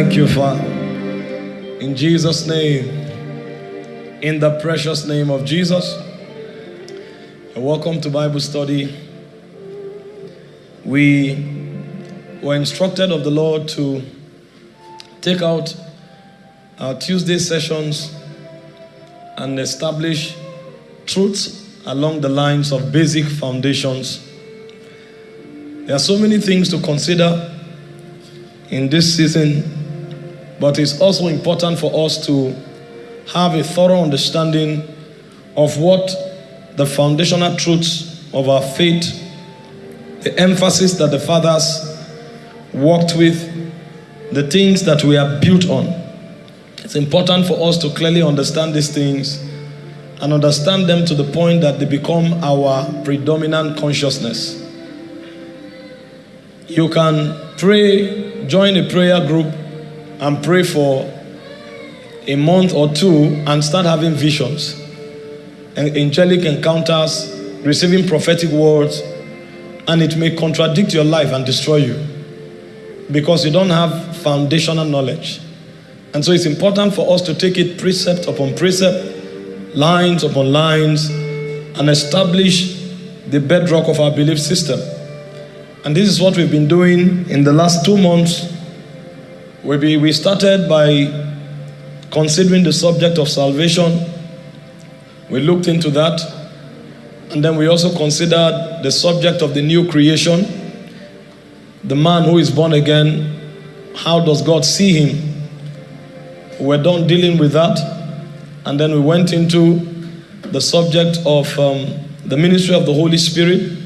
Thank you, Father. In Jesus' name, in the precious name of Jesus, welcome to Bible study. We were instructed of the Lord to take out our Tuesday sessions and establish truths along the lines of basic foundations. There are so many things to consider in this season, but it's also important for us to have a thorough understanding of what the foundational truths of our faith, the emphasis that the fathers worked with, the things that we are built on. It's important for us to clearly understand these things and understand them to the point that they become our predominant consciousness. You can pray, join a prayer group, and pray for a month or two and start having visions, and angelic encounters, receiving prophetic words, and it may contradict your life and destroy you because you don't have foundational knowledge. And so it's important for us to take it precept upon precept, lines upon lines, and establish the bedrock of our belief system. And this is what we've been doing in the last two months. We, we started by considering the subject of salvation. We looked into that. And then we also considered the subject of the new creation. The man who is born again, how does God see him? We're done dealing with that. And then we went into the subject of um, the ministry of the Holy Spirit.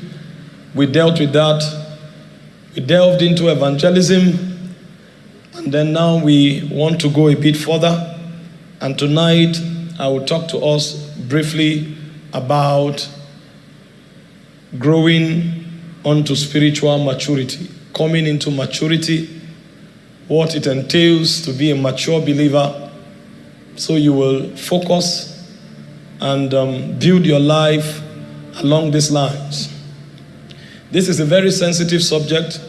We dealt with that. We delved into evangelism. Then now we want to go a bit further. And tonight I will talk to us briefly about growing onto spiritual maturity, coming into maturity, what it entails to be a mature believer. So you will focus and um, build your life along these lines. This is a very sensitive subject,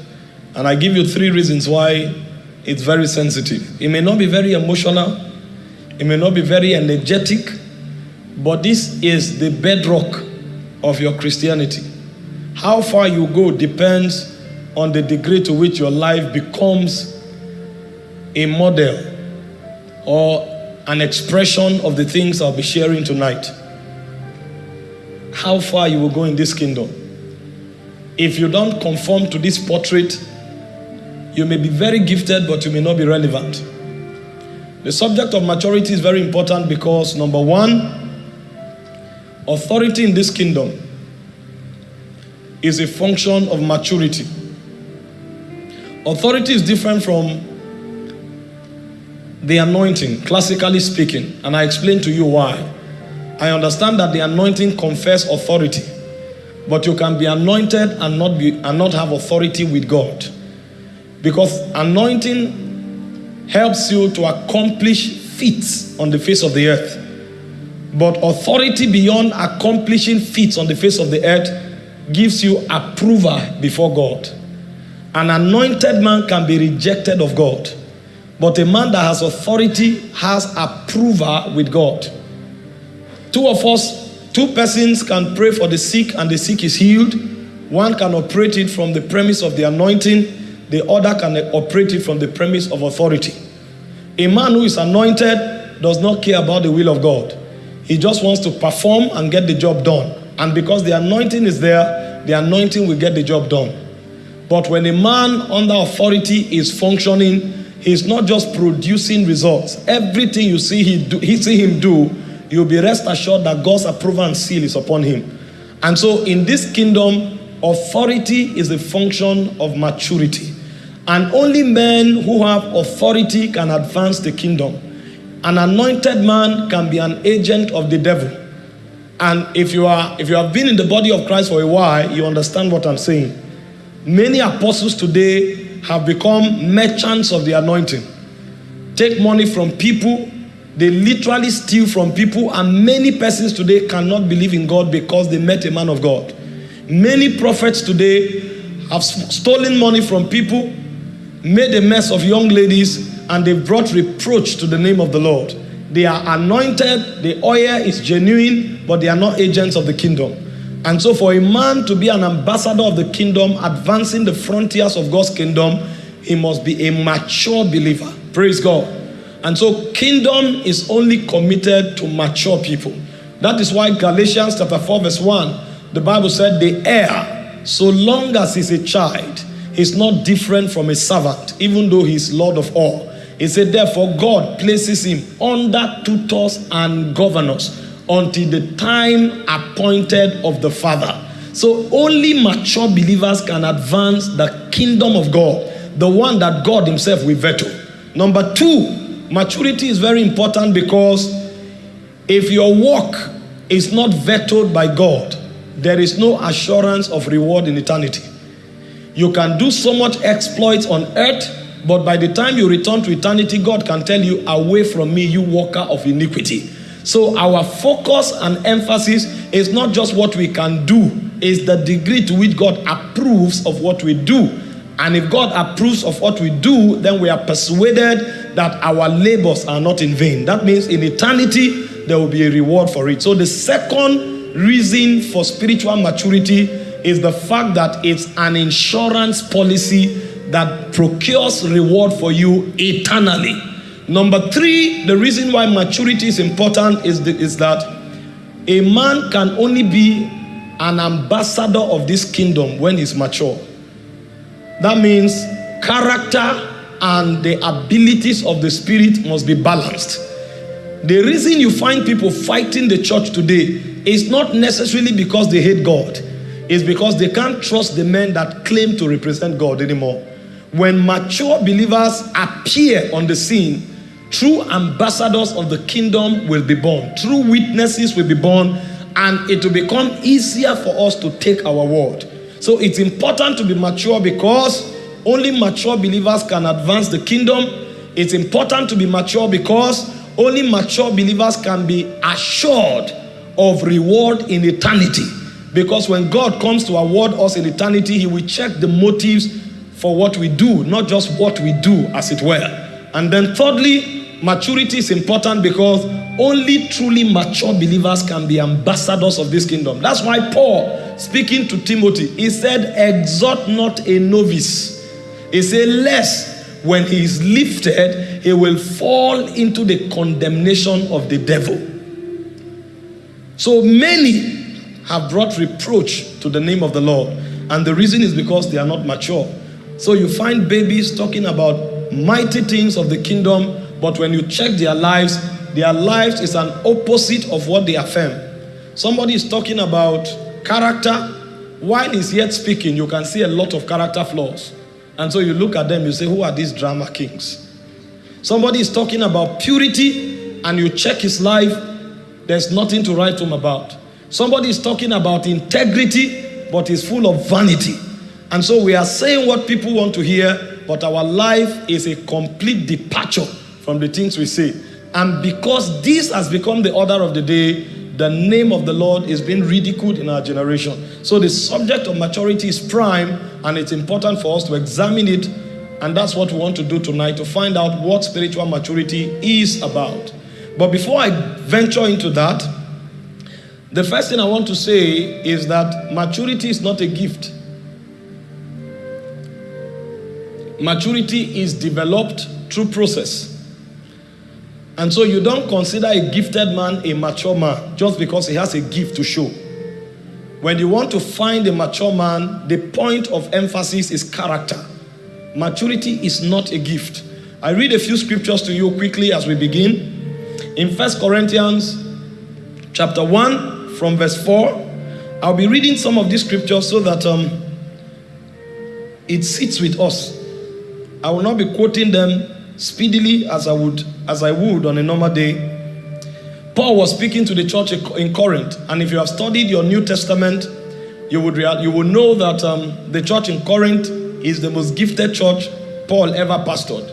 and I give you three reasons why it's very sensitive. It may not be very emotional, it may not be very energetic, but this is the bedrock of your Christianity. How far you go depends on the degree to which your life becomes a model or an expression of the things I'll be sharing tonight. How far you will go in this kingdom. If you don't conform to this portrait, you may be very gifted, but you may not be relevant. The subject of maturity is very important because, number one, authority in this kingdom is a function of maturity. Authority is different from the anointing, classically speaking, and I explain to you why. I understand that the anointing confers authority, but you can be anointed and not be and not have authority with God. Because anointing helps you to accomplish feats on the face of the earth. But authority beyond accomplishing feats on the face of the earth gives you approval before God. An anointed man can be rejected of God. But a man that has authority has approval with God. Two of us, two persons can pray for the sick and the sick is healed. One can operate it from the premise of the anointing, the other can operate it from the premise of authority. A man who is anointed does not care about the will of God. He just wants to perform and get the job done. And because the anointing is there, the anointing will get the job done. But when a man under authority is functioning, he's not just producing results. Everything you see, he do, he see him do, you'll be rest assured that God's approval and seal is upon him. And so in this kingdom, authority is a function of maturity. And only men who have authority can advance the kingdom. An anointed man can be an agent of the devil. And if you are if you have been in the body of Christ for a while, you understand what I'm saying. Many apostles today have become merchants of the anointing. Take money from people, they literally steal from people, and many persons today cannot believe in God because they met a man of God. Many prophets today have stolen money from people, made a mess of young ladies, and they've brought reproach to the name of the Lord. They are anointed, the oil is genuine, but they are not agents of the kingdom. And so, for a man to be an ambassador of the kingdom, advancing the frontiers of God's kingdom, he must be a mature believer. Praise God. And so, kingdom is only committed to mature people. That is why Galatians chapter 4, verse 1, the Bible said, The heir, so long as he's a child, is not different from a servant, even though he's Lord of all. He said, Therefore, God places him under tutors and governors until the time appointed of the Father. So, only mature believers can advance the kingdom of God, the one that God Himself will veto. Number two, maturity is very important because if your work is not vetoed by God, there is no assurance of reward in eternity. You can do so much exploits on earth but by the time you return to eternity, God can tell you, Away from me, you worker of iniquity. So our focus and emphasis is not just what we can do, is the degree to which God approves of what we do. And if God approves of what we do, then we are persuaded that our labors are not in vain. That means in eternity, there will be a reward for it. So the second reason for spiritual maturity is the fact that it's an insurance policy that procures reward for you eternally. Number three, the reason why maturity is important is, the, is that a man can only be an ambassador of this kingdom when he's mature. That means character and the abilities of the spirit must be balanced. The reason you find people fighting the church today is not necessarily because they hate God, it's because they can't trust the men that claim to represent God anymore when mature believers appear on the scene, true ambassadors of the kingdom will be born, true witnesses will be born, and it will become easier for us to take our word. So it's important to be mature because only mature believers can advance the kingdom. It's important to be mature because only mature believers can be assured of reward in eternity. Because when God comes to award us in eternity, He will check the motives for what we do, not just what we do, as it were. And then, thirdly, maturity is important because only truly mature believers can be ambassadors of this kingdom. That's why Paul, speaking to Timothy, he said, Exhort not a novice. He said, Lest when he is lifted, he will fall into the condemnation of the devil. So many have brought reproach to the name of the Lord. And the reason is because they are not mature. So you find babies talking about mighty things of the kingdom, but when you check their lives, their lives is an opposite of what they affirm. Somebody is talking about character. While he's yet speaking, you can see a lot of character flaws. And so you look at them, you say, Who are these drama kings? Somebody is talking about purity, and you check his life, there's nothing to write home about. Somebody is talking about integrity, but is full of vanity. And so we are saying what people want to hear, but our life is a complete departure from the things we say. And because this has become the order of the day, the name of the Lord is being ridiculed in our generation. So the subject of maturity is prime, and it's important for us to examine it. And that's what we want to do tonight to find out what spiritual maturity is about. But before I venture into that, the first thing I want to say is that maturity is not a gift. Maturity is developed through process. And so you don't consider a gifted man a mature man just because he has a gift to show. When you want to find a mature man, the point of emphasis is character. Maturity is not a gift. I read a few scriptures to you quickly as we begin. In First Corinthians chapter 1 from verse 4, I'll be reading some of these scriptures so that um, it sits with us. I will not be quoting them speedily as I would as I would on a normal day. Paul was speaking to the church in Corinth, and if you have studied your New Testament, you would you will know that um, the church in Corinth is the most gifted church Paul ever pastored.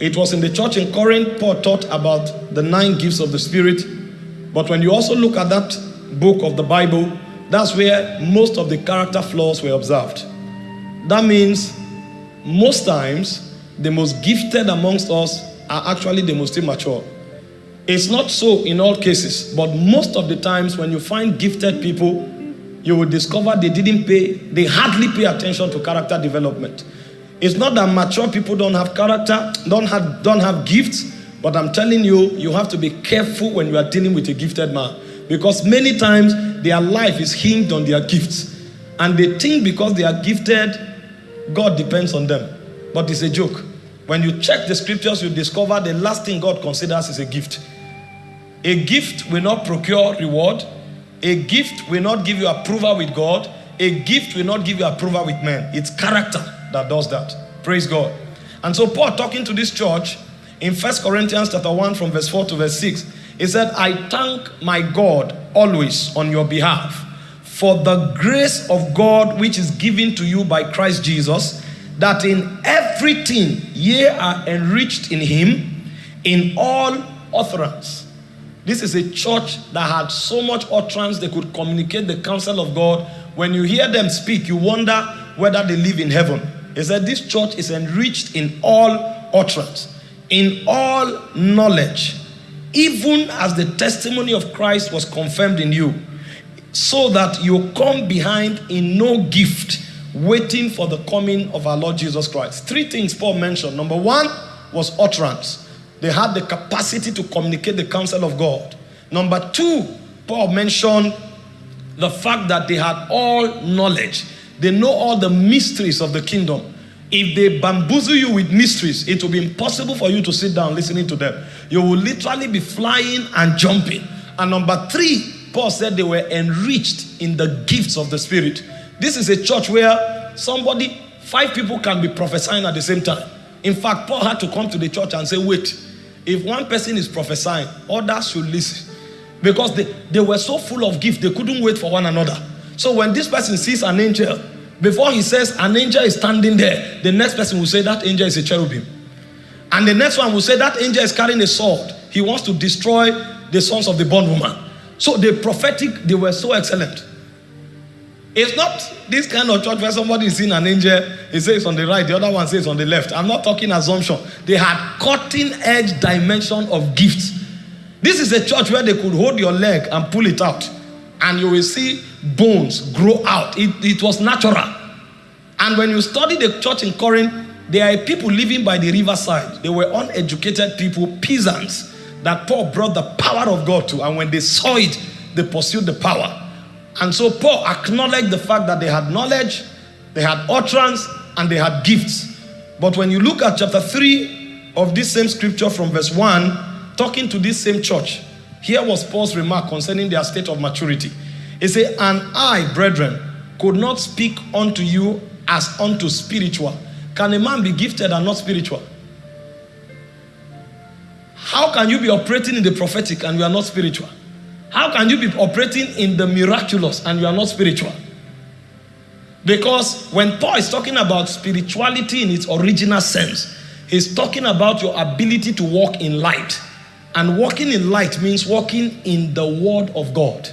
It was in the church in Corinth Paul taught about the nine gifts of the Spirit. But when you also look at that book of the Bible, that's where most of the character flaws were observed. That means most times the most gifted amongst us are actually the most immature. It's not so in all cases, but most of the times when you find gifted people, you will discover they didn't pay, they hardly pay attention to character development. It's not that mature people don't have character, don't have, don't have gifts, but I'm telling you, you have to be careful when you are dealing with a gifted man. Because many times their life is hinged on their gifts. And they think because they are gifted, God depends on them. But it's a joke. When you check the scriptures, you discover the last thing God considers is a gift. A gift will not procure reward. A gift will not give you approval with God. A gift will not give you approval with men. It's character that does that. Praise God. And so Paul talking to this church in First Corinthians chapter 1 from verse 4 to verse 6, he said, I thank my God always on your behalf for the grace of God which is given to you by Christ Jesus, that in everything ye are enriched in him in all utterance. This is a church that had so much utterance they could communicate the counsel of God. When you hear them speak, you wonder whether they live in heaven. He said, This church is enriched in all utterance, in all knowledge, even as the testimony of Christ was confirmed in you, so that you come behind in no gift, waiting for the coming of our Lord Jesus Christ. Three things Paul mentioned. Number one was utterance, they had the capacity to communicate the counsel of God. Number two, Paul mentioned the fact that they had all knowledge. They know all the mysteries of the kingdom. If they bamboozle you with mysteries, it will be impossible for you to sit down listening to them. You will literally be flying and jumping. And number three, Paul said they were enriched in the gifts of the Spirit. This is a church where somebody, five people can be prophesying at the same time. In fact, Paul had to come to the church and say, wait, if one person is prophesying, others should listen. Because they, they were so full of gift, they couldn't wait for one another. So when this person sees an angel, before he says an angel is standing there, the next person will say that angel is a cherubim. And the next one will say that angel is carrying a sword. He wants to destroy the sons of the bondwoman. So the prophetic, they were so excellent. It's not this kind of church where somebody is seeing an angel, he says on the right, the other one says on the left. I'm not talking assumption. They had cutting edge dimension of gifts. This is a church where they could hold your leg and pull it out, and you will see bones grow out. It, it was natural. And when you study the church in Corinth, there are people living by the riverside. They were uneducated people, peasants, that Paul brought the power of God to. And when they saw it, they pursued the power. And so Paul acknowledged the fact that they had knowledge, they had utterance, and they had gifts. But when you look at chapter 3 of this same scripture from verse 1, talking to this same church, here was Paul's remark concerning their state of maturity. He said, And I, brethren, could not speak unto you as unto spiritual. Can a man be gifted and not spiritual? How can you be operating in the prophetic and you are not spiritual? How can you be operating in the miraculous and you are not spiritual? Because when Paul is talking about spirituality in its original sense, he's talking about your ability to walk in light. And walking in light means walking in the Word of God.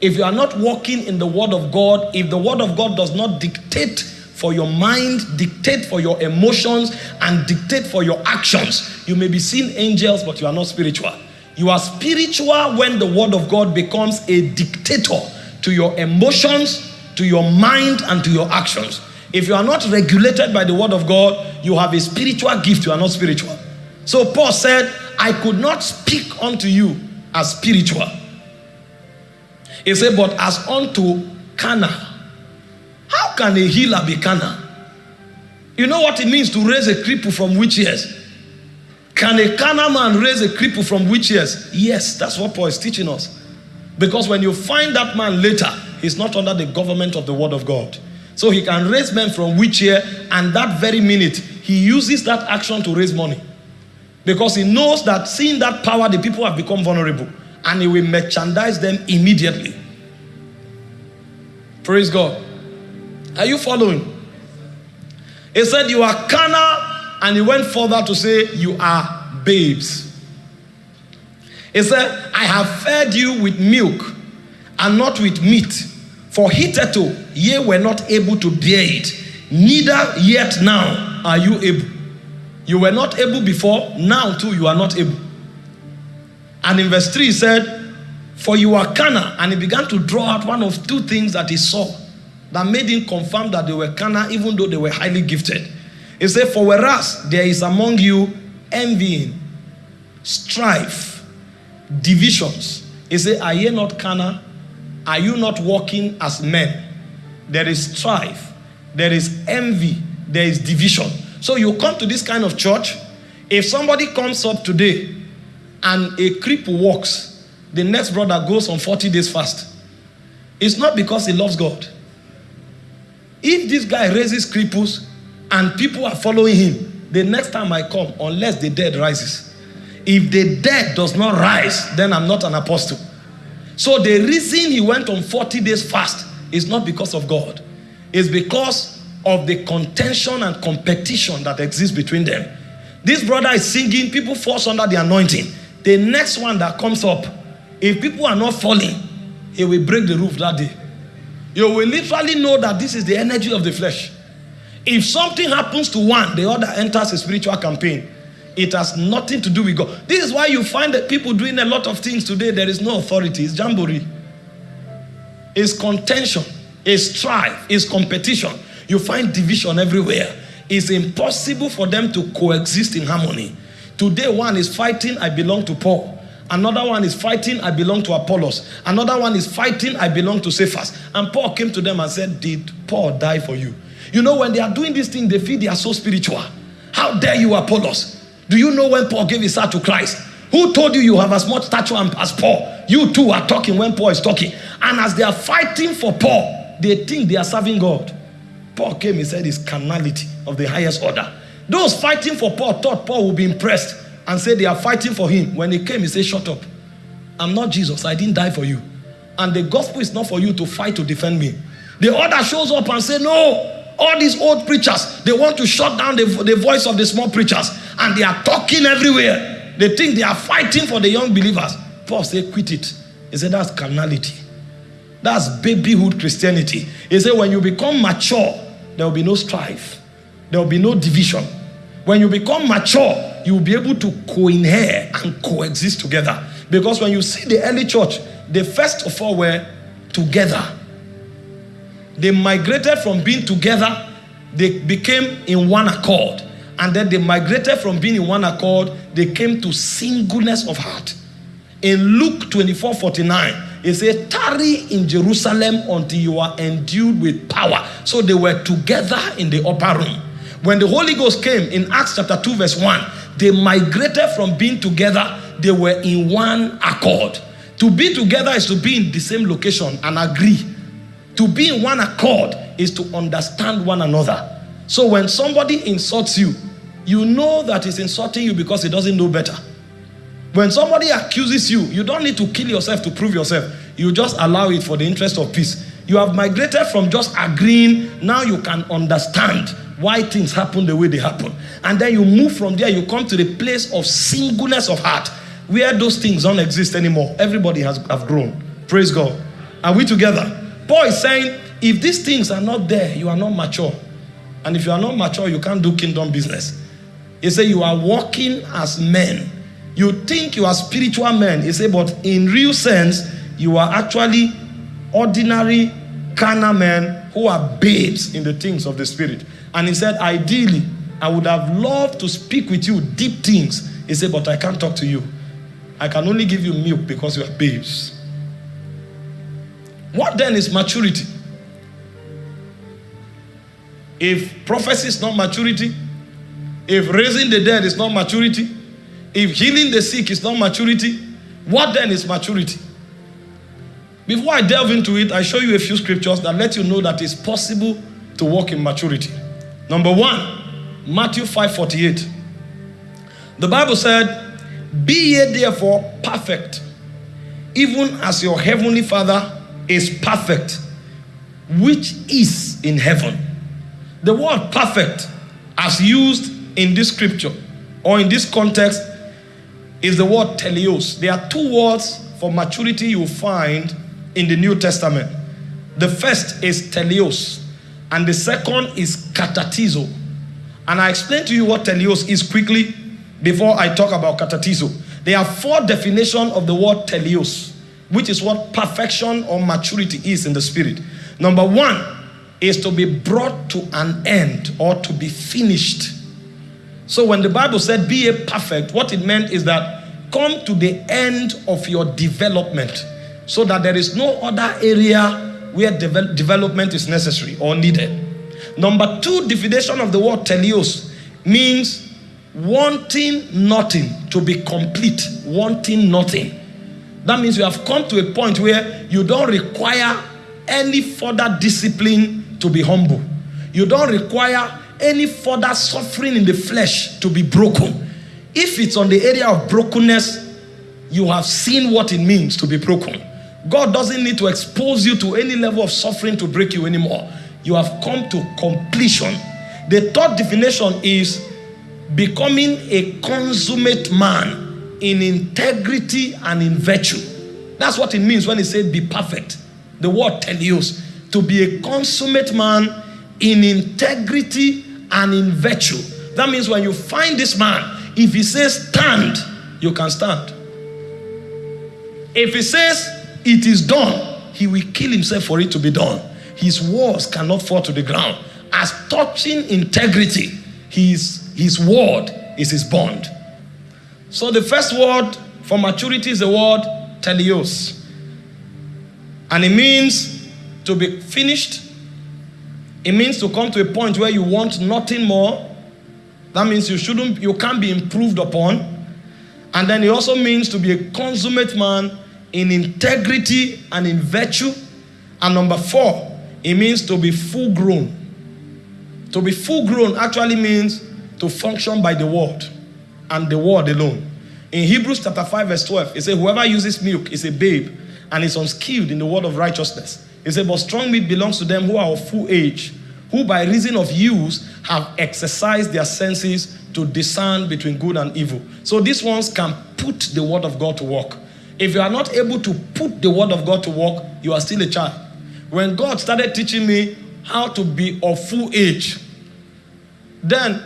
If you are not walking in the Word of God, if the Word of God does not dictate for your mind, dictate for your emotions, and dictate for your actions, you may be seeing angels, but you are not spiritual. You are spiritual when the Word of God becomes a dictator to your emotions, to your mind, and to your actions. If you are not regulated by the Word of God, you have a spiritual gift, you are not spiritual. So Paul said, I could not speak unto you as spiritual he said, but as unto carnal. How can a healer be carnal? You know what it means to raise a cripple from which years? Can a carnal man raise a cripple from which years? Yes, that's what Paul is teaching us. Because when you find that man later, he's not under the government of the word of God. So he can raise men from which year, and that very minute, he uses that action to raise money. Because he knows that seeing that power, the people have become vulnerable and he will merchandise them immediately. Praise God. Are you following? He said, You are carnal, and he went further to say, You are babes. He said, I have fed you with milk and not with meat, for hitherto ye were not able to bear it, neither yet now are you able. You were not able before, now too you are not able. And in verse 3 he said, For you are carnal. And he began to draw out one of two things that he saw that made him confirm that they were carnal, even though they were highly gifted. He said, For whereas there is among you envying, strife, divisions. He said, Are ye not carnal? Are you not walking as men? There is strife, there is envy, there is division. So you come to this kind of church. If somebody comes up today and a cripple walks, the next brother goes on 40 days fast. It's not because he loves God. If this guy raises cripples and people are following him, the next time I come, unless the dead rises. If the dead does not rise, then I'm not an apostle. So the reason he went on 40 days fast is not because of God. It's because of the contention and competition that exists between them. This brother is singing, people force under the anointing. The next one that comes up, if people are not falling, it will break the roof that day. You will literally know that this is the energy of the flesh. If something happens to one, the other enters a spiritual campaign. It has nothing to do with God. This is why you find that people doing a lot of things today, there is no authority. It's jamboree. It's contention. It's strife. It's competition. You find division everywhere. It's impossible for them to coexist in harmony. Today, one is fighting, I belong to Paul. Another one is fighting, I belong to Apollos. Another one is fighting, I belong to Cephas. And Paul came to them and said, Did Paul die for you? You know, when they are doing this thing, they feel they are so spiritual. How dare you, Apollos? Do you know when Paul gave his heart to Christ? Who told you you have as much stature as Paul? You two are talking when Paul is talking. And as they are fighting for Paul, they think they are serving God. Paul came, he said, it's carnality of the highest order. Those fighting for Paul thought Paul would be impressed and said they are fighting for him. When he came, he said, Shut up. I'm not Jesus. I didn't die for you. And the gospel is not for you to fight to defend me. The other shows up and say, No, all these old preachers, they want to shut down the, the voice of the small preachers and they are talking everywhere. They think they are fighting for the young believers. Paul said, quit it. He said, that's carnality. That's babyhood Christianity. He said, when you become mature, there will be no strife. There will be no division. When you become mature, you will be able to co-inherit and coexist together. Because when you see the early church, the first of all were together. They migrated from being together, they became in one accord. And then they migrated from being in one accord, they came to singleness of heart. In Luke 24 49, it says, Tarry in Jerusalem until you are endued with power. So they were together in the upper room. When the Holy Ghost came in Acts chapter 2, verse 1, they migrated from being together, they were in one accord. To be together is to be in the same location and agree to be in one accord is to understand one another. So when somebody insults you, you know that he's insulting you because he doesn't know better. When somebody accuses you, you don't need to kill yourself to prove yourself. You just allow it for the interest of peace. You have migrated from just agreeing, now you can understand why things happen the way they happen. And then you move from there, you come to the place of singleness of heart, where those things don't exist anymore. Everybody has have grown. Praise God. Are we together? Paul is saying, if these things are not there, you are not mature. And if you are not mature, you can't do kingdom business. He said, you are walking as men. You think you are spiritual men. He said, but in real sense, you are actually ordinary carnal men who are babes in the things of the spirit. And he said, ideally, I would have loved to speak with you deep things. He said, but I can't talk to you. I can only give you milk because you are babes. What then is maturity? If prophecy is not maturity, if raising the dead is not maturity, if healing the sick is not maturity, what then is maturity? Before I delve into it, I show you a few scriptures that let you know that it's possible to walk in maturity. Number one, Matthew 5:48. The Bible said, Be ye therefore perfect, even as your heavenly Father is perfect, which is in heaven. The word perfect, as used in this scripture or in this context, is the word teleos. There are two words for maturity you find in the New Testament. The first is teleos, and the second is katatizo. And I explain to you what teleos is quickly before I talk about katatizo. There are four definitions of the word teleos, which is what perfection or maturity is in the spirit. Number one is to be brought to an end or to be finished. So when the Bible said be a perfect, what it meant is that come to the end of your development so that there is no other area where de development is necessary or needed. Number two definition of the word teleos means wanting nothing to be complete, wanting nothing. That means you have come to a point where you don't require any further discipline to be humble. You don't require any further suffering in the flesh to be broken. If it's on the area of brokenness, you have seen what it means to be broken. God doesn't need to expose you to any level of suffering to break you anymore. You have come to completion. The third definition is becoming a consummate man in integrity and in virtue. That's what it means when it says be perfect. The word teleos, to be a consummate man in integrity and in virtue. That means when you find this man, if he says stand, you can stand. If he says it is done, he will kill himself for it to be done. His words cannot fall to the ground. As touching integrity, his, his word is his bond. So the first word for maturity is the word teleos. And it means to be finished. It means to come to a point where you want nothing more. That means you shouldn't, you can't be improved upon. And then it also means to be a consummate man in integrity and in virtue. And number four, it means to be full grown. To be full grown actually means to function by the word and the word alone. In Hebrews chapter 5 verse 12, it says, whoever uses milk is a babe and is unskilled in the word of righteousness. It said, but strong meat belongs to them who are of full age, who by reason of use have exercised their senses to discern between good and evil. So these ones can put the word of God to work. If you are not able to put the word of God to work, you are still a child. When God started teaching me how to be of full age, then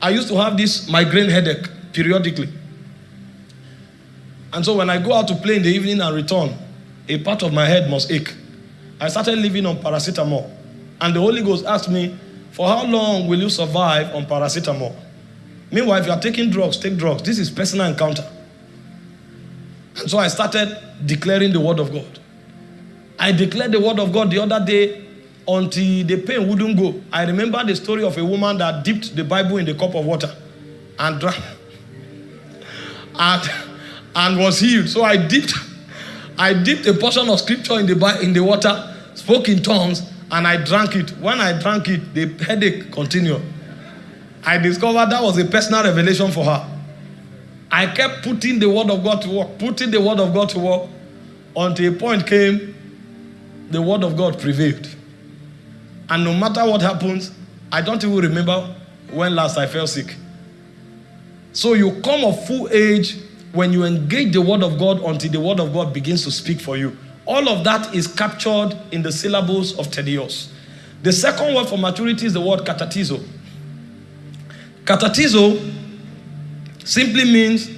I used to have this migraine headache periodically. And so when I go out to play in the evening and return, a part of my head must ache. I started living on paracetamol. And the Holy Ghost asked me, for how long will you survive on paracetamol? Meanwhile, if you are taking drugs, take drugs. This is personal encounter. And so I started declaring the word of God. I declared the word of God the other day until the pain wouldn't go. I remember the story of a woman that dipped the Bible in the cup of water and drank and, and was healed. So I dipped, I dipped a portion of scripture in the, in the water, spoke in tongues, and I drank it. When I drank it, the headache continued. I discovered that was a personal revelation for her. I kept putting the word of God to work, putting the word of God to work, until a point came, the word of God prevailed. And no matter what happens, I don't even remember when last I fell sick. So you come of full age when you engage the word of God until the word of God begins to speak for you. All of that is captured in the syllables of teleos. The second word for maturity is the word katatizo. Katatizo simply means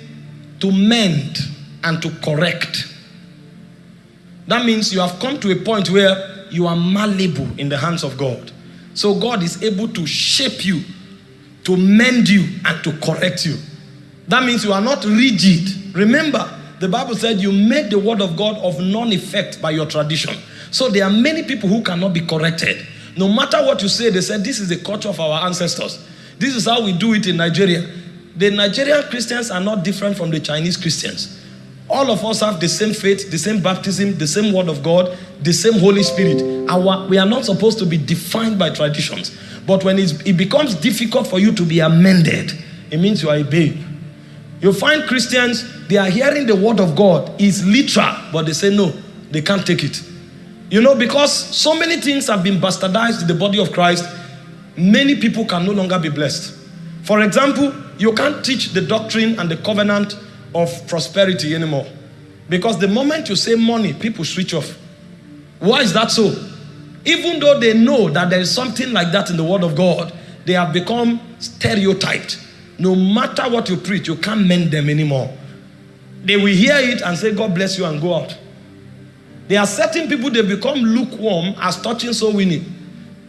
to mend and to correct. That means you have come to a point where you are malleable in the hands of God. So God is able to shape you, to mend you, and to correct you. That means you are not rigid. Remember, the Bible said you made the word of God of non effect by your tradition. So there are many people who cannot be corrected. No matter what you say, they said this is the culture of our ancestors. This is how we do it in Nigeria. The Nigerian Christians are not different from the Chinese Christians. All of us have the same faith, the same baptism, the same word of God, the same Holy Spirit. Our, we are not supposed to be defined by traditions. But when it becomes difficult for you to be amended, it means you are a babe. You find Christians, they are hearing the word of God is literal, but they say no, they can't take it. You know, because so many things have been bastardized in the body of Christ, many people can no longer be blessed. For example, you can't teach the doctrine and the covenant of prosperity anymore. Because the moment you say money, people switch off. Why is that so? Even though they know that there is something like that in the Word of God, they have become stereotyped. No matter what you preach, you can't mend them anymore. They will hear it and say, God bless you, and go out. There are certain people they become lukewarm as touching soul winning.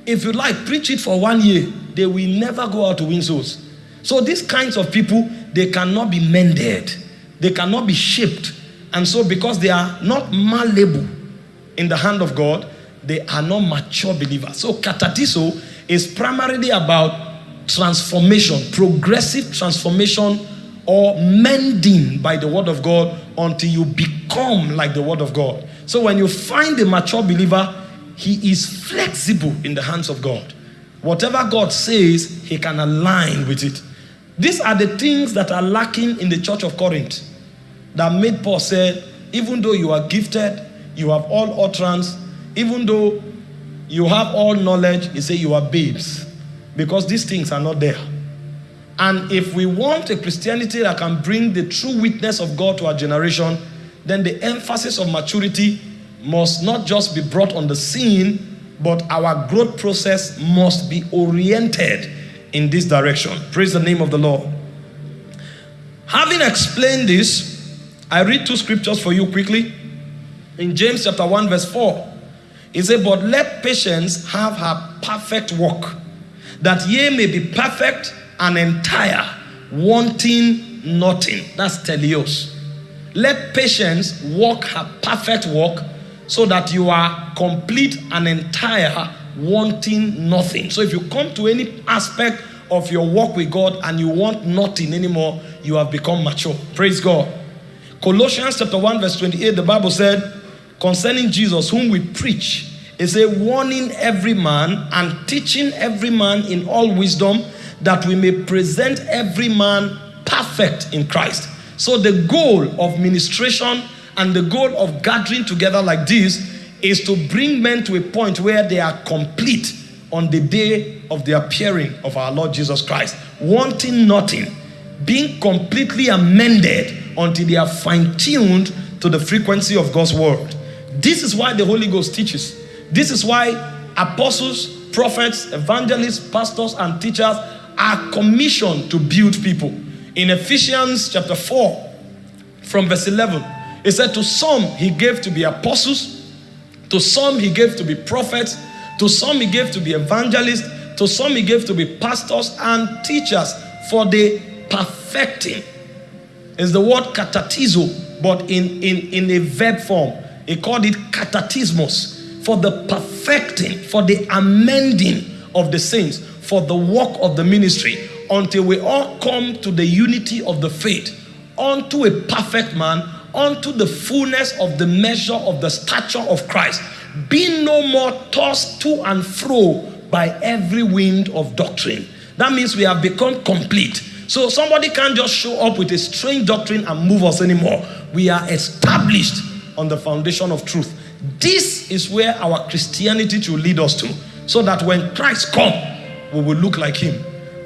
If you like, preach it for one year, they will never go out to win souls. So these kinds of people, they cannot be mended. They cannot be shaped. And so because they are not malleable in the hand of God, they are not mature believers. So katatizo is primarily about transformation, progressive transformation or mending by the word of God until you become like the word of God. So when you find a mature believer, he is flexible in the hands of God. Whatever God says, he can align with it. These are the things that are lacking in the church of Corinth that made Paul say, even though you are gifted, you have all utterance, even though you have all knowledge, he said you are babes because these things are not there. And if we want a Christianity that can bring the true witness of God to our generation, then the emphasis of maturity must not just be brought on the scene, but our growth process must be oriented in this direction. Praise the name of the Lord. Having explained this, I read two scriptures for you quickly. In James chapter 1, verse 4, it says, But let patience have her perfect work, that ye may be perfect and entire, wanting nothing. That's teleos. Let patience work her perfect work so that you are complete and entire, wanting nothing. So if you come to any aspect of your walk with God and you want nothing anymore, you have become mature. Praise God. Colossians chapter 1, verse 28, the Bible said, concerning Jesus, whom we preach, is a warning every man and teaching every man in all wisdom that we may present every man perfect in Christ. So the goal of ministration and the goal of gathering together like this is to bring men to a point where they are complete on the day of the appearing of our Lord Jesus Christ, wanting nothing, being completely amended until they are fine tuned to the frequency of God's word. This is why the Holy Ghost teaches. This is why apostles, prophets, evangelists, pastors, and teachers are commissioned to build people. In Ephesians chapter 4, from verse 11, he said, To some he gave to be apostles, to some he gave to be prophets, to some he gave to be evangelists, to some he gave to be pastors and teachers for the perfecting. Is the word katatizo, but in, in, in a verb form. He called it katatismos for the perfecting, for the amending of the saints, for the work of the ministry, until we all come to the unity of the faith, unto a perfect man unto the fullness of the measure of the stature of Christ, being no more tossed to and fro by every wind of doctrine. That means we have become complete. So somebody can't just show up with a strange doctrine and move us anymore. We are established on the foundation of truth. This is where our Christianity will lead us to. So that when Christ comes, we will look like him.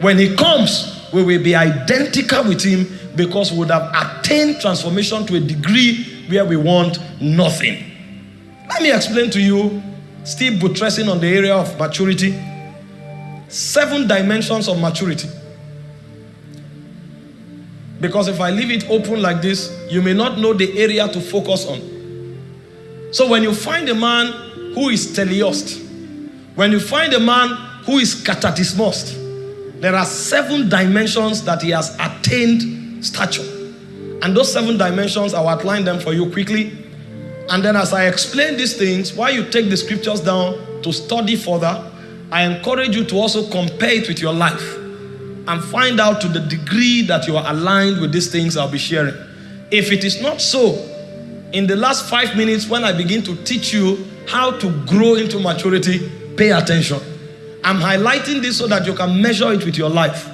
When he comes, we will be identical with him because we would have attained transformation to a degree where we want nothing. Let me explain to you, still buttressing on the area of maturity, seven dimensions of maturity. Because if I leave it open like this, you may not know the area to focus on. So when you find a man who is teleost, when you find a man who is katatismost, there are seven dimensions that he has attained stature. And those seven dimensions, I'll outline them for you quickly. And then as I explain these things, while you take the scriptures down to study further, I encourage you to also compare it with your life and find out to the degree that you are aligned with these things I'll be sharing. If it is not so, in the last five minutes when I begin to teach you how to grow into maturity, pay attention. I'm highlighting this so that you can measure it with your life.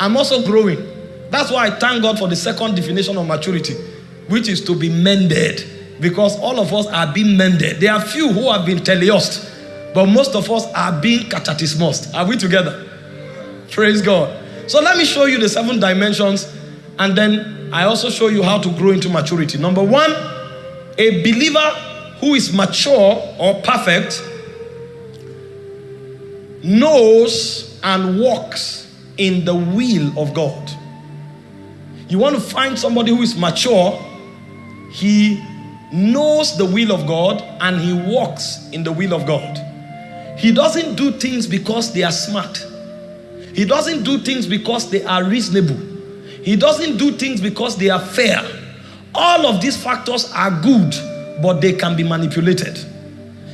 I'm also growing. That's why I thank God for the second definition of maturity, which is to be mended. Because all of us are being mended. There are few who have been teleost, but most of us are being katatismost. Are we together? Praise God. So let me show you the seven dimensions, and then I also show you how to grow into maturity. Number one, a believer who is mature or perfect knows and walks in the will of God. You want to find somebody who is mature, he knows the will of God and he walks in the will of God. He doesn't do things because they are smart. He doesn't do things because they are reasonable. He doesn't do things because they are fair. All of these factors are good, but they can be manipulated.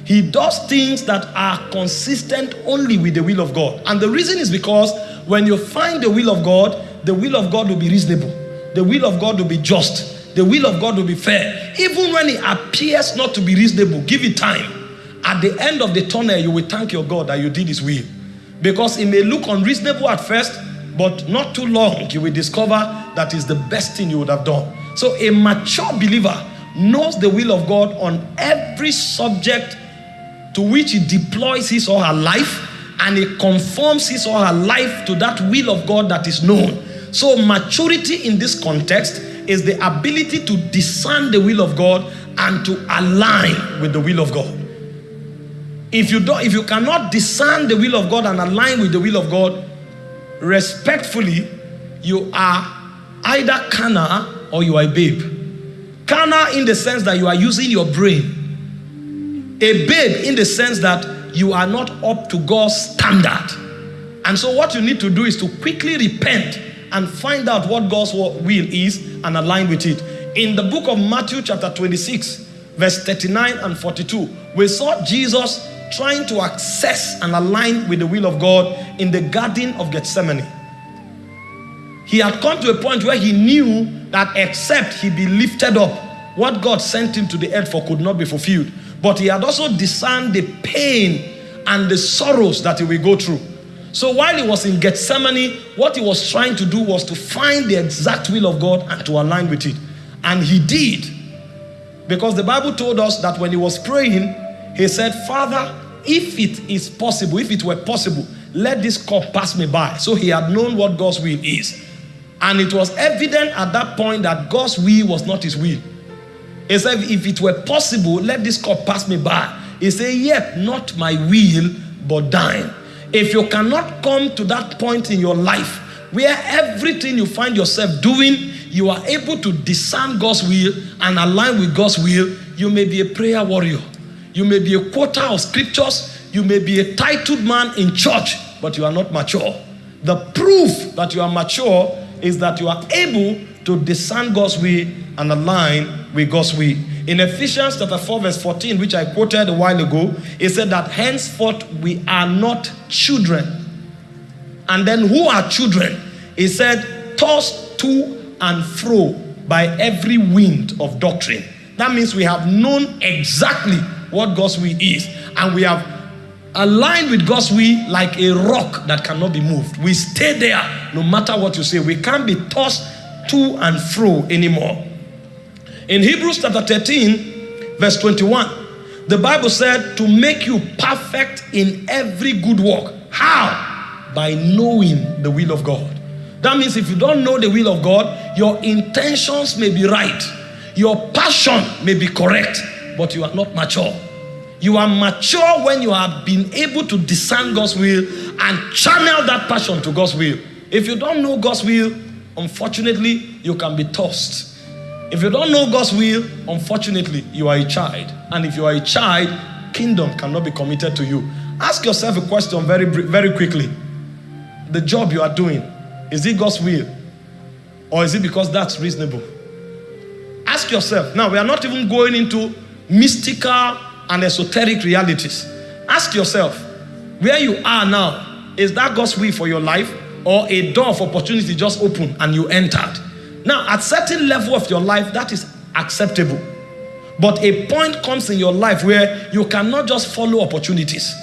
He does things that are consistent only with the will of God. And the reason is because when you find the will of God, the will of God will be reasonable. The will of God will be just. The will of God will be fair. Even when it appears not to be reasonable, give it time. At the end of the tunnel, you will thank your God that you did his will. Because it may look unreasonable at first, but not too long, you will discover that is the best thing you would have done. So a mature believer knows the will of God on every subject to which he deploys his or her life and he conforms his or her life to that will of God that is known. So maturity in this context is the ability to discern the will of God and to align with the will of God. If you don't, if you cannot discern the will of God and align with the will of God, respectfully, you are either carnal or you are a babe. Carnal in the sense that you are using your brain. A babe in the sense that you are not up to God's standard. And so what you need to do is to quickly repent and find out what God's will is and align with it. In the book of Matthew chapter 26, verse 39 and 42, we saw Jesus trying to access and align with the will of God in the Garden of Gethsemane. He had come to a point where he knew that except he be lifted up, what God sent him to the earth for could not be fulfilled. But he had also discerned the pain and the sorrows that he will go through. So while he was in Gethsemane, what he was trying to do was to find the exact will of God and to align with it. And he did. Because the Bible told us that when he was praying, he said, Father, if it is possible, if it were possible, let this cup pass me by. So he had known what God's will is. And it was evident at that point that God's will was not his will. He said, if it were possible, let this cup pass me by. He said, yet not my will, but thine. If you cannot come to that point in your life where everything you find yourself doing, you are able to discern God's will and align with God's will, you may be a prayer warrior. You may be a quoter of scriptures. You may be a titled man in church, but you are not mature. The proof that you are mature is that you are able to discern God's will and align with God's will. In Ephesians chapter 4, verse 14, which I quoted a while ago, it said that henceforth we are not children. And then who are children? He said, tossed to and fro by every wind of doctrine. That means we have known exactly what God's will is. And we have aligned with God's will like a rock that cannot be moved. We stay there no matter what you say. We can't be tossed to and fro anymore. In Hebrews chapter 13, verse 21, the Bible said to make you perfect in every good work. How? By knowing the will of God. That means if you don't know the will of God, your intentions may be right, your passion may be correct, but you are not mature. You are mature when you have been able to discern God's will and channel that passion to God's will. If you don't know God's will, unfortunately, you can be tossed. If you don't know God's will, unfortunately, you are a child. And if you are a child, kingdom cannot be committed to you. Ask yourself a question very, very quickly. The job you are doing, is it God's will? Or is it because that's reasonable? Ask yourself. Now, we are not even going into mystical and esoteric realities. Ask yourself, where you are now, is that God's will for your life or a door of opportunity just opened and you entered? Now, at certain level of your life, that is acceptable. But a point comes in your life where you cannot just follow opportunities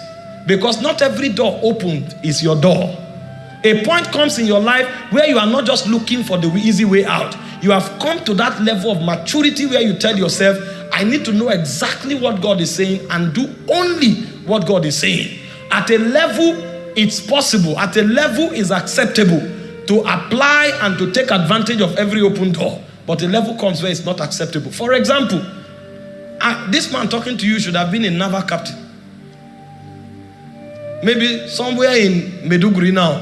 because not every door opened is your door. A point comes in your life where you are not just looking for the easy way out. You have come to that level of maturity where you tell yourself, I need to know exactly what God is saying and do only what God is saying. At a level, it's possible. At a level, is acceptable to apply and to take advantage of every open door. But a level comes where it's not acceptable. For example, this man talking to you should have been a naval captain. maybe somewhere in Maiduguri now,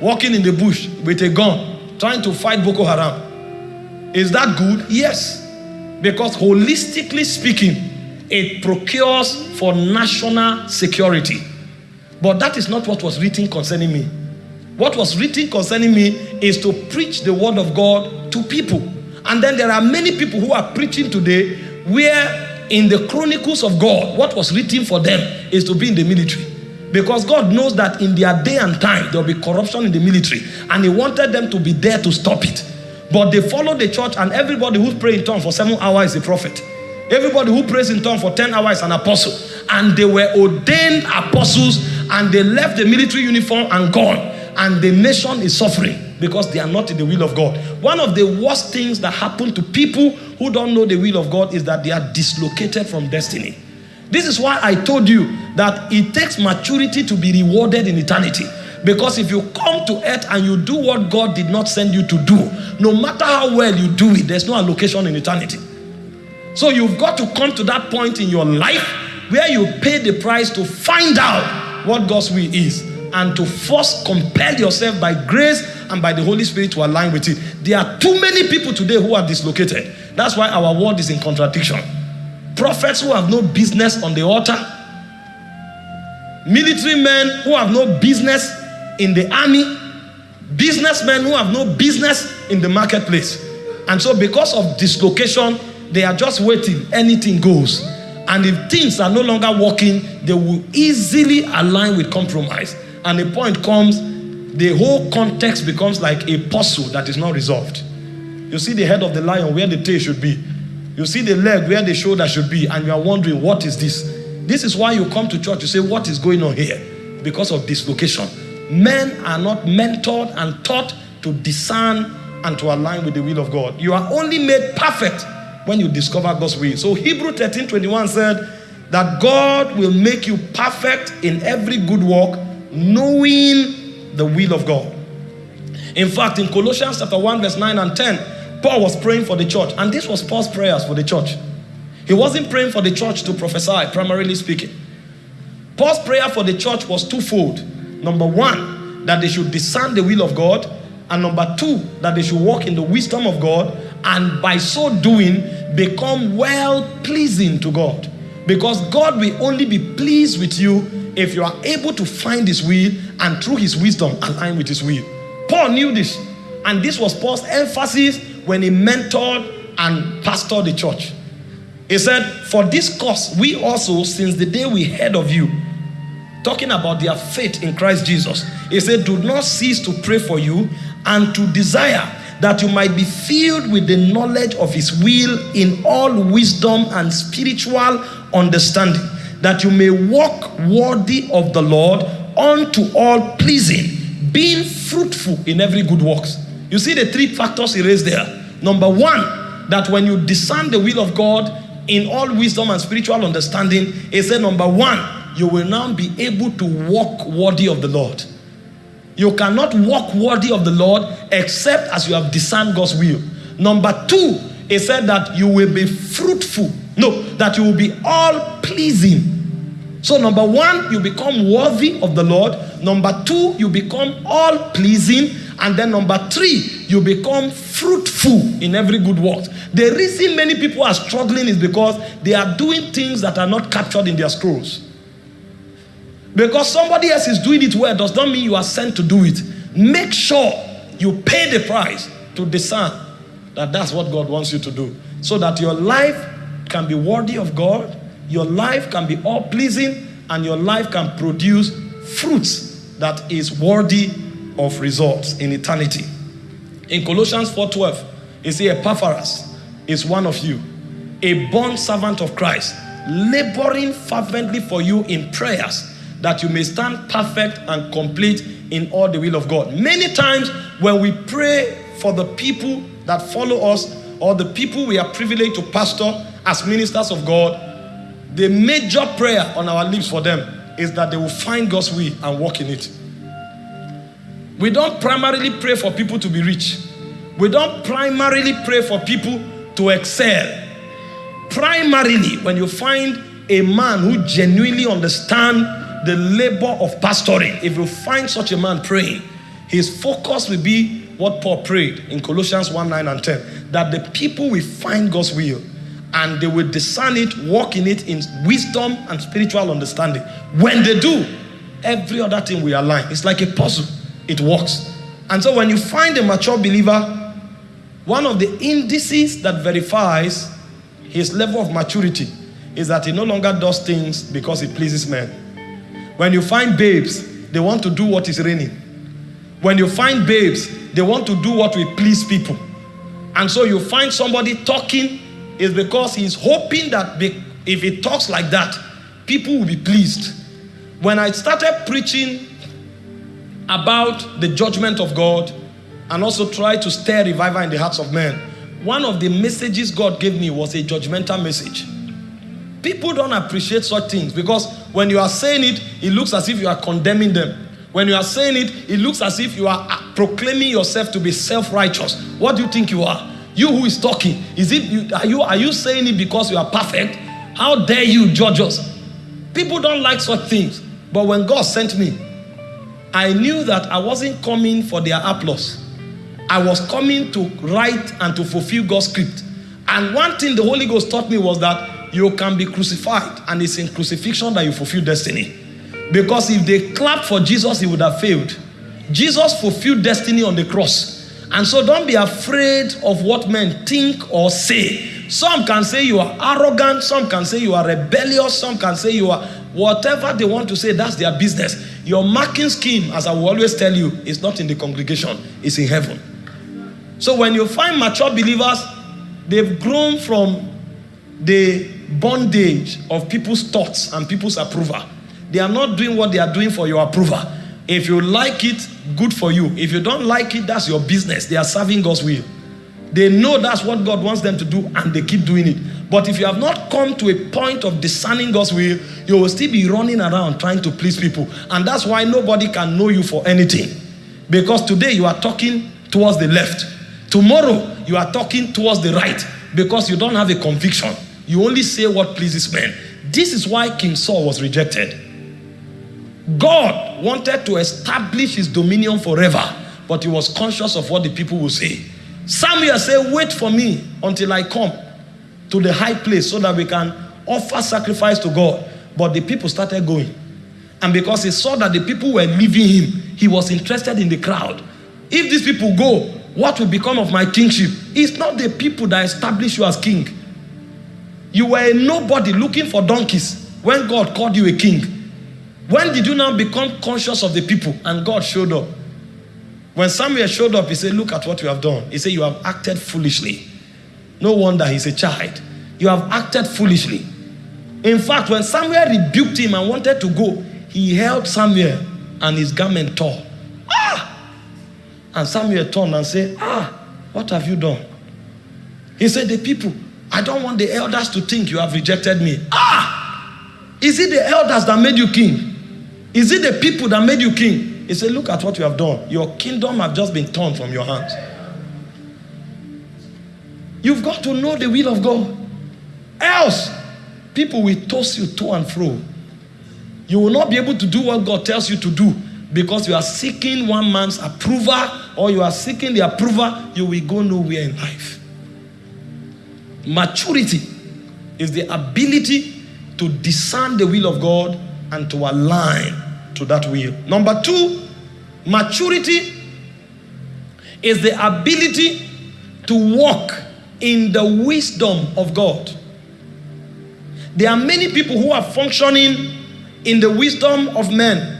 walking in the bush with a gun, trying to fight Boko Haram. Is that good? Yes. Because holistically speaking, it procures for national security. But that is not what was written concerning me. What was written concerning me is to preach the word of God to people. And then there are many people who are preaching today where in the chronicles of God, what was written for them is to be in the military. Because God knows that in their day and time, there will be corruption in the military. And He wanted them to be there to stop it. But they followed the church, and everybody who prays in tongues for seven hours is a prophet. Everybody who prays in tongues for 10 hours is an apostle. And they were ordained apostles, and they left the military uniform and gone. And the nation is suffering because they are not in the will of God. One of the worst things that happen to people who don't know the will of God is that they are dislocated from destiny. This is why I told you that it takes maturity to be rewarded in eternity. Because if you come to earth and you do what God did not send you to do, no matter how well you do it, there's no allocation in eternity. So you've got to come to that point in your life where you pay the price to find out what God's will is and to first compel yourself by grace and by the Holy Spirit to align with it. There are too many people today who are dislocated. That's why our world is in contradiction. Prophets who have no business on the altar, military men who have no business in the army, businessmen who have no business in the marketplace. And so, because of dislocation, they are just waiting, anything goes. And if things are no longer working, they will easily align with compromise. And the point comes, the whole context becomes like a puzzle that is not resolved. You see the head of the lion where the tail should be. You see the leg where the shoulder should be, and you are wondering, what is this? This is why you come to church, you say, What is going on here? Because of dislocation. Men are not mentored and taught to discern and to align with the will of God. You are only made perfect when you discover God's will. So Hebrew 13 21 said that God will make you perfect in every good work, knowing the will of God. In fact, in Colossians chapter 1, verse 9 and 10, Paul was praying for the church, and this was Paul's prayers for the church. He wasn't praying for the church to prophesy, primarily speaking. Paul's prayer for the church was twofold. Number one, that they should discern the will of God, and number two, that they should walk in the wisdom of God, and by so doing, become well pleasing to God. Because God will only be pleased with you if you are able to find His will and through His wisdom align with His will. Paul knew this, and this was Paul's emphasis when he mentored and pastored the church. He said, For this cause, we also, since the day we heard of you, talking about their faith in Christ Jesus, he said, Do not cease to pray for you and to desire that you might be filled with the knowledge of his will in all wisdom and spiritual understanding, that you may walk worthy of the Lord unto all pleasing being fruitful in every good works. You see the three factors he raised there. Number one, that when you discern the will of God in all wisdom and spiritual understanding, he said, number one, you will now be able to walk worthy of the Lord. You cannot walk worthy of the Lord except as you have discerned God's will. Number two, he said that you will be fruitful. No, that you will be all pleasing so, number one, you become worthy of the Lord. Number two, you become all pleasing. And then number three, you become fruitful in every good work. The reason many people are struggling is because they are doing things that are not captured in their scrolls. Because somebody else is doing it well does not mean you are sent to do it. Make sure you pay the price to discern that that's what God wants you to do. So that your life can be worthy of God your life can be all pleasing and your life can produce fruits that is worthy of results in eternity. In Colossians 4:12, it says Epaphras is one of you, a born servant of Christ, laboring fervently for you in prayers that you may stand perfect and complete in all the will of God. Many times when we pray for the people that follow us or the people we are privileged to pastor as ministers of God, the major prayer on our lips for them is that they will find God's will and walk in it. We don't primarily pray for people to be rich. We don't primarily pray for people to excel. Primarily, when you find a man who genuinely understands the labor of pastoring. If you find such a man praying, his focus will be what Paul prayed in Colossians 1 9 and 10 that the people will find God's will and they will discern it, walk in it in wisdom and spiritual understanding. When they do, every other thing will align. It's like a puzzle, it works. And so when you find a mature believer, one of the indices that verifies his level of maturity is that he no longer does things because it pleases men. When you find babes, they want to do what is raining. When you find babes, they want to do what will please people. And so you find somebody talking is because he's hoping that if he talks like that, people will be pleased. When I started preaching about the judgment of God and also try to stir revival in the hearts of men, one of the messages God gave me was a judgmental message. People don't appreciate such things because when you are saying it, it looks as if you are condemning them. When you are saying it, it looks as if you are uh, proclaiming yourself to be self-righteous. What do you think you are? You who is talking, is it you, are you are you saying it because you are perfect? How dare you judge us? People don't like such things. But when God sent me, I knew that I wasn't coming for their applause. I was coming to write and to fulfill God's script. And one thing the Holy Ghost taught me was that you can be crucified, and it's in crucifixion that you fulfill destiny. Because if they clapped for Jesus, he would have failed. Jesus fulfilled destiny on the cross. And so don't be afraid of what men think or say. Some can say you are arrogant, some can say you are rebellious, some can say you are whatever they want to say, that's their business. Your marking scheme, as I will always tell you, is not in the congregation, it's in heaven. So when you find mature believers, they've grown from the bondage of people's thoughts and people's approval. They are not doing what they are doing for your approval. If you like it, good for you. If you don't like it, that's your business. They are serving God's will. They know that's what God wants them to do and they keep doing it. But if you have not come to a point of discerning God's will, you will still be running around trying to please people. And that's why nobody can know you for anything. Because today you are talking towards the left. Tomorrow you are talking towards the right because you don't have a conviction. You only say what pleases men. This is why King Saul was rejected. God wanted to establish his dominion forever, but he was conscious of what the people will say. Samuel said, Wait for me until I come to the high place so that we can offer sacrifice to God. But the people started going. And because he saw that the people were leaving him, he was interested in the crowd. If these people go, what will become of my kingship? It's not the people that establish you as king. You were a nobody looking for donkeys when God called you a king. When did you now become conscious of the people and God showed up? When Samuel showed up, he said, Look at what you have done. He said, You have acted foolishly. No wonder he's a child. You have acted foolishly. In fact, when Samuel rebuked him and wanted to go, he held Samuel and his garment tore. Ah! And Samuel turned and said, Ah, what have you done? He said, The people, I don't want the elders to think you have rejected me. Ah! Is it the elders that made you king? Is it the people that made you king? He said, Look at what you have done. Your kingdom have just been torn from your hands. You've got to know the will of God. Else, people will toss you to and fro. You will not be able to do what God tells you to do because you are seeking one man's approval or you are seeking the approval, you will go nowhere in life. Maturity is the ability to discern the will of God and to align to that will. Number two, maturity is the ability to walk in the wisdom of God. There are many people who are functioning in the wisdom of men.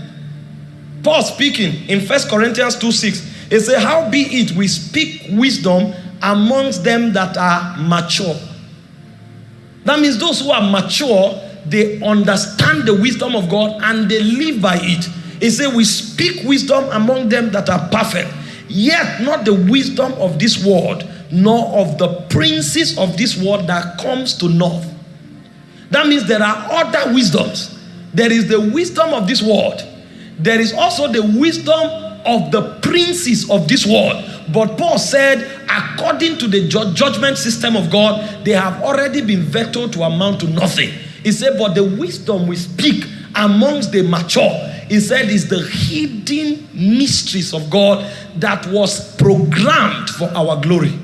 Paul speaking in First Corinthians 2 6, he said, How be it we speak wisdom amongst them that are mature. That means those who are mature they understand the wisdom of God and they live by it. He said, We speak wisdom among them that are perfect, yet not the wisdom of this world, nor of the princes of this world that comes to north. That means there are other wisdoms. There is the wisdom of this world, there is also the wisdom of the princes of this world. But Paul said, according to the judgment system of God, they have already been vetoed to amount to nothing. He said, But the wisdom we speak amongst the mature, he said, is the hidden mysteries of God that was programmed for our glory.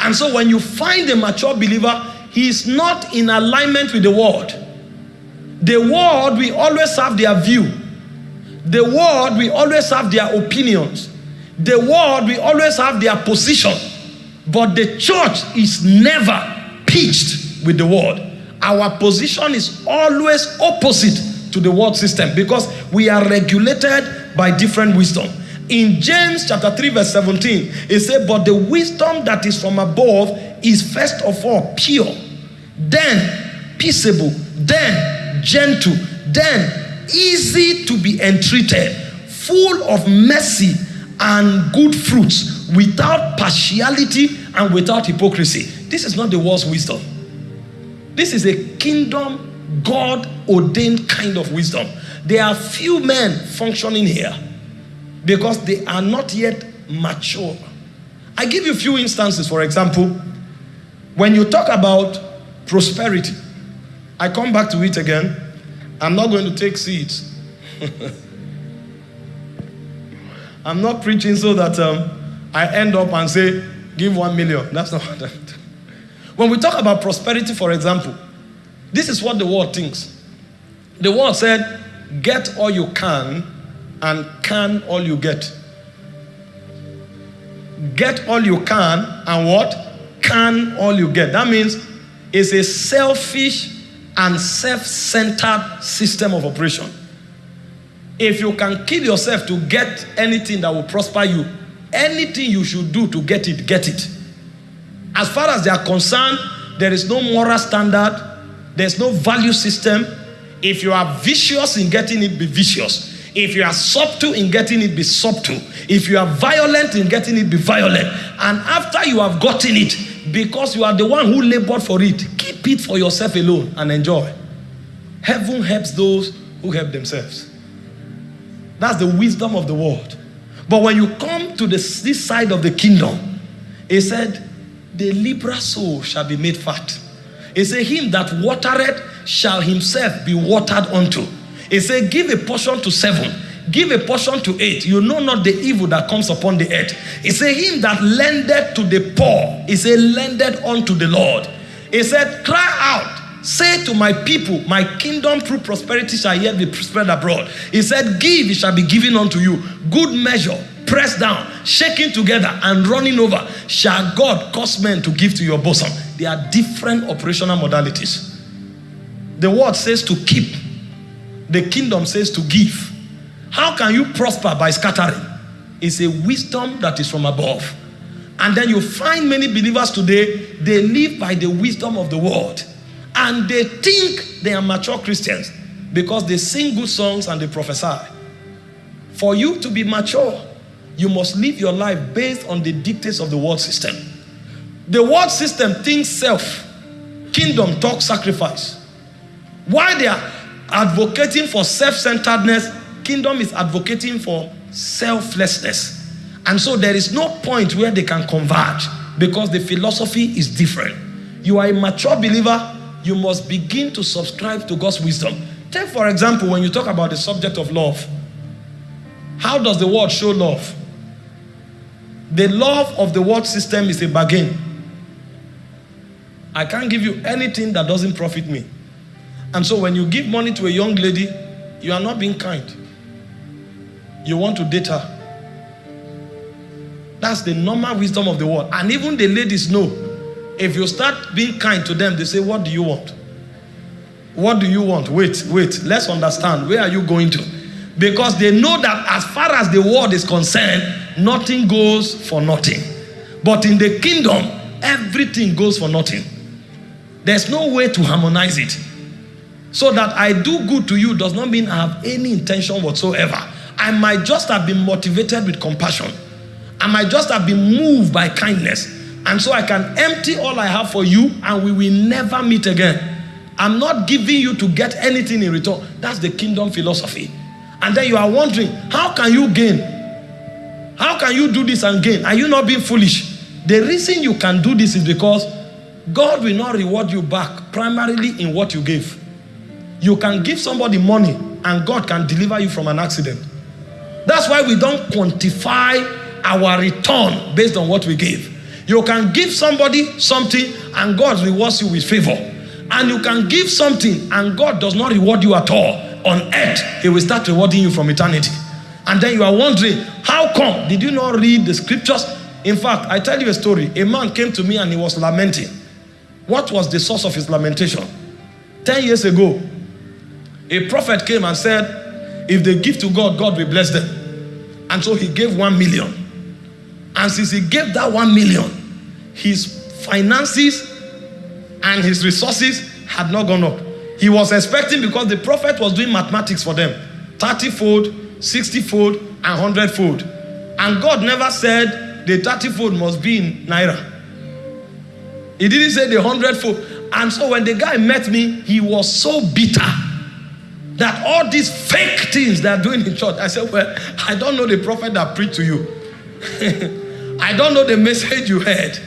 And so when you find a mature believer, he is not in alignment with the world. The world will always have their view. The world will always have their opinions. The world will always have their position. But the church is never pitched with the world. Our position is always opposite to the world system because we are regulated by different wisdom. In James chapter 3, verse 17, it said, But the wisdom that is from above is first of all pure, then peaceable, then gentle, then easy to be entreated, full of mercy and good fruits, without partiality and without hypocrisy. This is not the world's wisdom. This is a kingdom, God ordained kind of wisdom. There are few men functioning here because they are not yet mature. I give you a few instances, for example, when you talk about prosperity, I come back to it again. I'm not going to take seats. I'm not preaching so that um, I end up and say, give one million. That's not what I'm doing. When we talk about prosperity, for example, this is what the world thinks. The world said, get all you can and can all you get. Get all you can and what? Can all you get. That means it's a selfish and self centered system of operation. If you can kill yourself to get anything that will prosper you, anything you should do to get it, get it. As far as they are concerned, there is no moral standard, there's no value system. If you are vicious in getting it, be vicious. If you are subtle in getting it, be subtle. If you are violent in getting it, be violent. And after you have gotten it, because you are the one who labored for it, keep it for yourself alone and enjoy. Heaven helps those who help themselves. That's the wisdom of the world. But when you come to this, this side of the kingdom, he said, The liberal soul shall be made fat. He said, Him that watereth shall himself be watered unto. He said, Give a portion to seven, give a portion to eight. You know not the evil that comes upon the earth. He said, Him that lendeth to the poor, he said, lendeth unto the Lord. He said, Cry out Say to my people, my kingdom through prosperity shall yet be spread abroad. He said, Give, it shall be given unto you. Good measure, pressed down, shaking together, and running over, shall God cause men to give to your bosom. There are different operational modalities. The word says to keep, the kingdom says to give. How can you prosper by scattering? It's a wisdom that is from above. And then you find many believers today, they live by the wisdom of the world and they think they are mature Christians because they sing good songs and they prophesy. For you to be mature, you must live your life based on the dictates of the world system. The world system thinks self, kingdom talk sacrifice. Why they are advocating for self-centeredness, kingdom is advocating for selflessness. And so there is no point where they can converge because the philosophy is different. You are a mature believer, you must begin to subscribe to God's wisdom. Take, for example, when you talk about the subject of love, how does the world show love? The love of the world system is a bargain. I can't give you anything that doesn't profit me. And so when you give money to a young lady, you are not being kind. You want to date her. That's the normal wisdom of the world. And even the ladies know if you start being kind to them, they say, What do you want? What do you want? Wait, wait, let's understand. Where are you going to? Because they know that as far as the world is concerned, nothing goes for nothing. But in the kingdom, everything goes for nothing. There's no way to harmonize it. So that I do good to you does not mean I have any intention whatsoever. I might just have been motivated with compassion. I might just have been moved by kindness. And so I can empty all I have for you and we will never meet again. I'm not giving you to get anything in return. That's the kingdom philosophy. And then you are wondering, how can you gain? How can you do this and gain? Are you not being foolish? The reason you can do this is because God will not reward you back primarily in what you gave. You can give somebody money and God can deliver you from an accident. That's why we don't quantify our return based on what we give. You can give somebody something and God rewards you with favor. And you can give something and God does not reward you at all. On earth, He will start rewarding you from eternity. And then you are wondering, how come? Did you not read the scriptures? In fact, I tell you a story. A man came to me and he was lamenting. What was the source of his lamentation? Ten years ago, a prophet came and said, if they give to God, God will bless them. And so he gave one million. And since he gave that one million, his finances and his resources had not gone up. He was expecting because the prophet was doing mathematics for them 30 fold, 60 fold, and 100 fold. And God never said the 30 fold must be in Naira. He didn't say the 100 fold. And so when the guy met me, he was so bitter that all these fake things they're doing in church. I said, Well, I don't know the prophet that preached to you. I don't know the message you heard.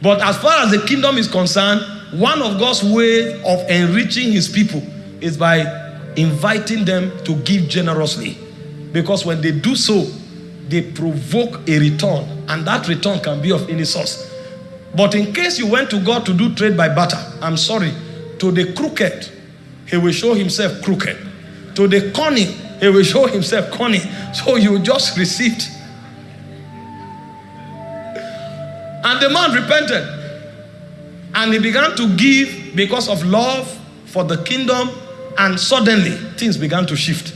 But as far as the kingdom is concerned, one of God's ways of enriching his people is by inviting them to give generously. Because when they do so, they provoke a return, and that return can be of any source. But in case you went to God to do trade by barter, I'm sorry, to the crooked, he will show himself crooked. To the cunning, he will show himself cunning. So you just received. And the man repented. And he began to give because of love for the kingdom. And suddenly, things began to shift.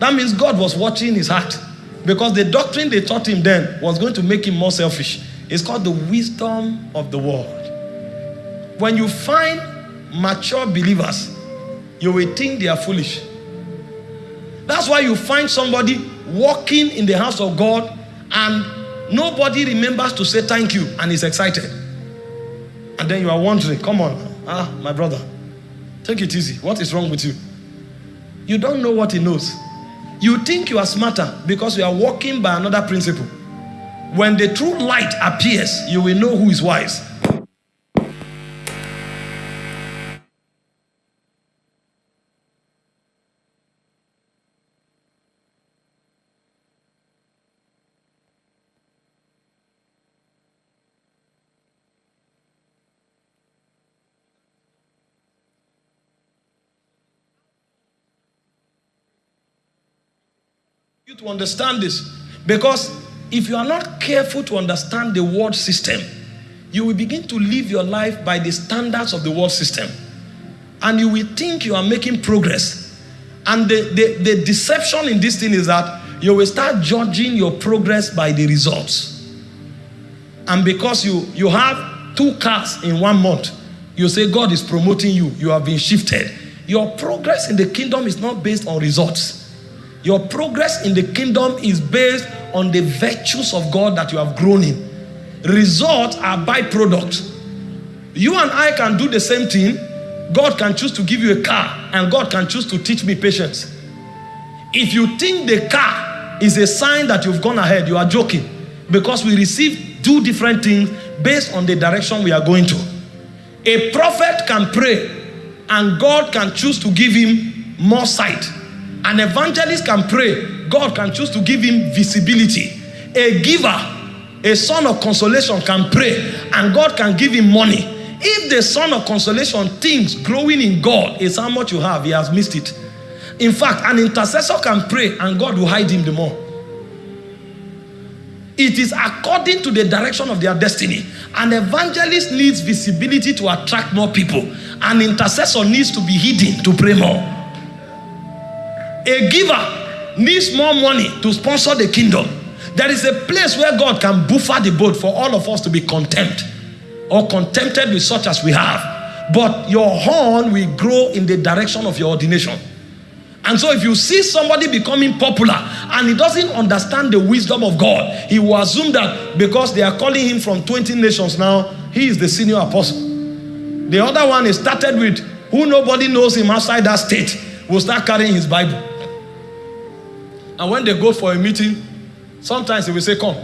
That means God was watching his heart. Because the doctrine they taught him then was going to make him more selfish. It's called the wisdom of the world. When you find mature believers, you will think they are foolish. That's why you find somebody walking in the house of God and nobody remembers to say thank you and is excited. And then you are wondering, come on, ah, my brother, take it easy. What is wrong with you? You don't know what he knows. You think you are smarter because you are walking by another principle. When the true light appears, you will know who is wise. You to understand this because if you are not careful to understand the world system, you will begin to live your life by the standards of the world system. And you will think you are making progress. And the, the, the deception in this thing is that you will start judging your progress by the results. And because you, you have two cars in one month, you say God is promoting you, you have been shifted. Your progress in the kingdom is not based on results. Your progress in the kingdom is based on the virtues of God that you have grown in. Results are byproducts. You and I can do the same thing. God can choose to give you a car, and God can choose to teach me patience. If you think the car is a sign that you've gone ahead, you are joking. Because we receive two different things based on the direction we are going to. A prophet can pray, and God can choose to give him more sight. An evangelist can pray, God can choose to give him visibility. A giver, a son of consolation can pray, and God can give him money. If the son of consolation thinks growing in God is how much you have, he has missed it. In fact, an intercessor can pray, and God will hide him the more. It is according to the direction of their destiny. An evangelist needs visibility to attract more people. An intercessor needs to be hidden to pray more. A giver needs more money to sponsor the kingdom. There is a place where God can buffer the boat for all of us to be content or contented with such as we have. But your horn will grow in the direction of your ordination. And so if you see somebody becoming popular and he doesn't understand the wisdom of God, he will assume that because they are calling him from 20 nations now, he is the senior apostle. The other one is started with who nobody knows him outside that state will start carrying his Bible. And when they go for a meeting, sometimes he will say, Come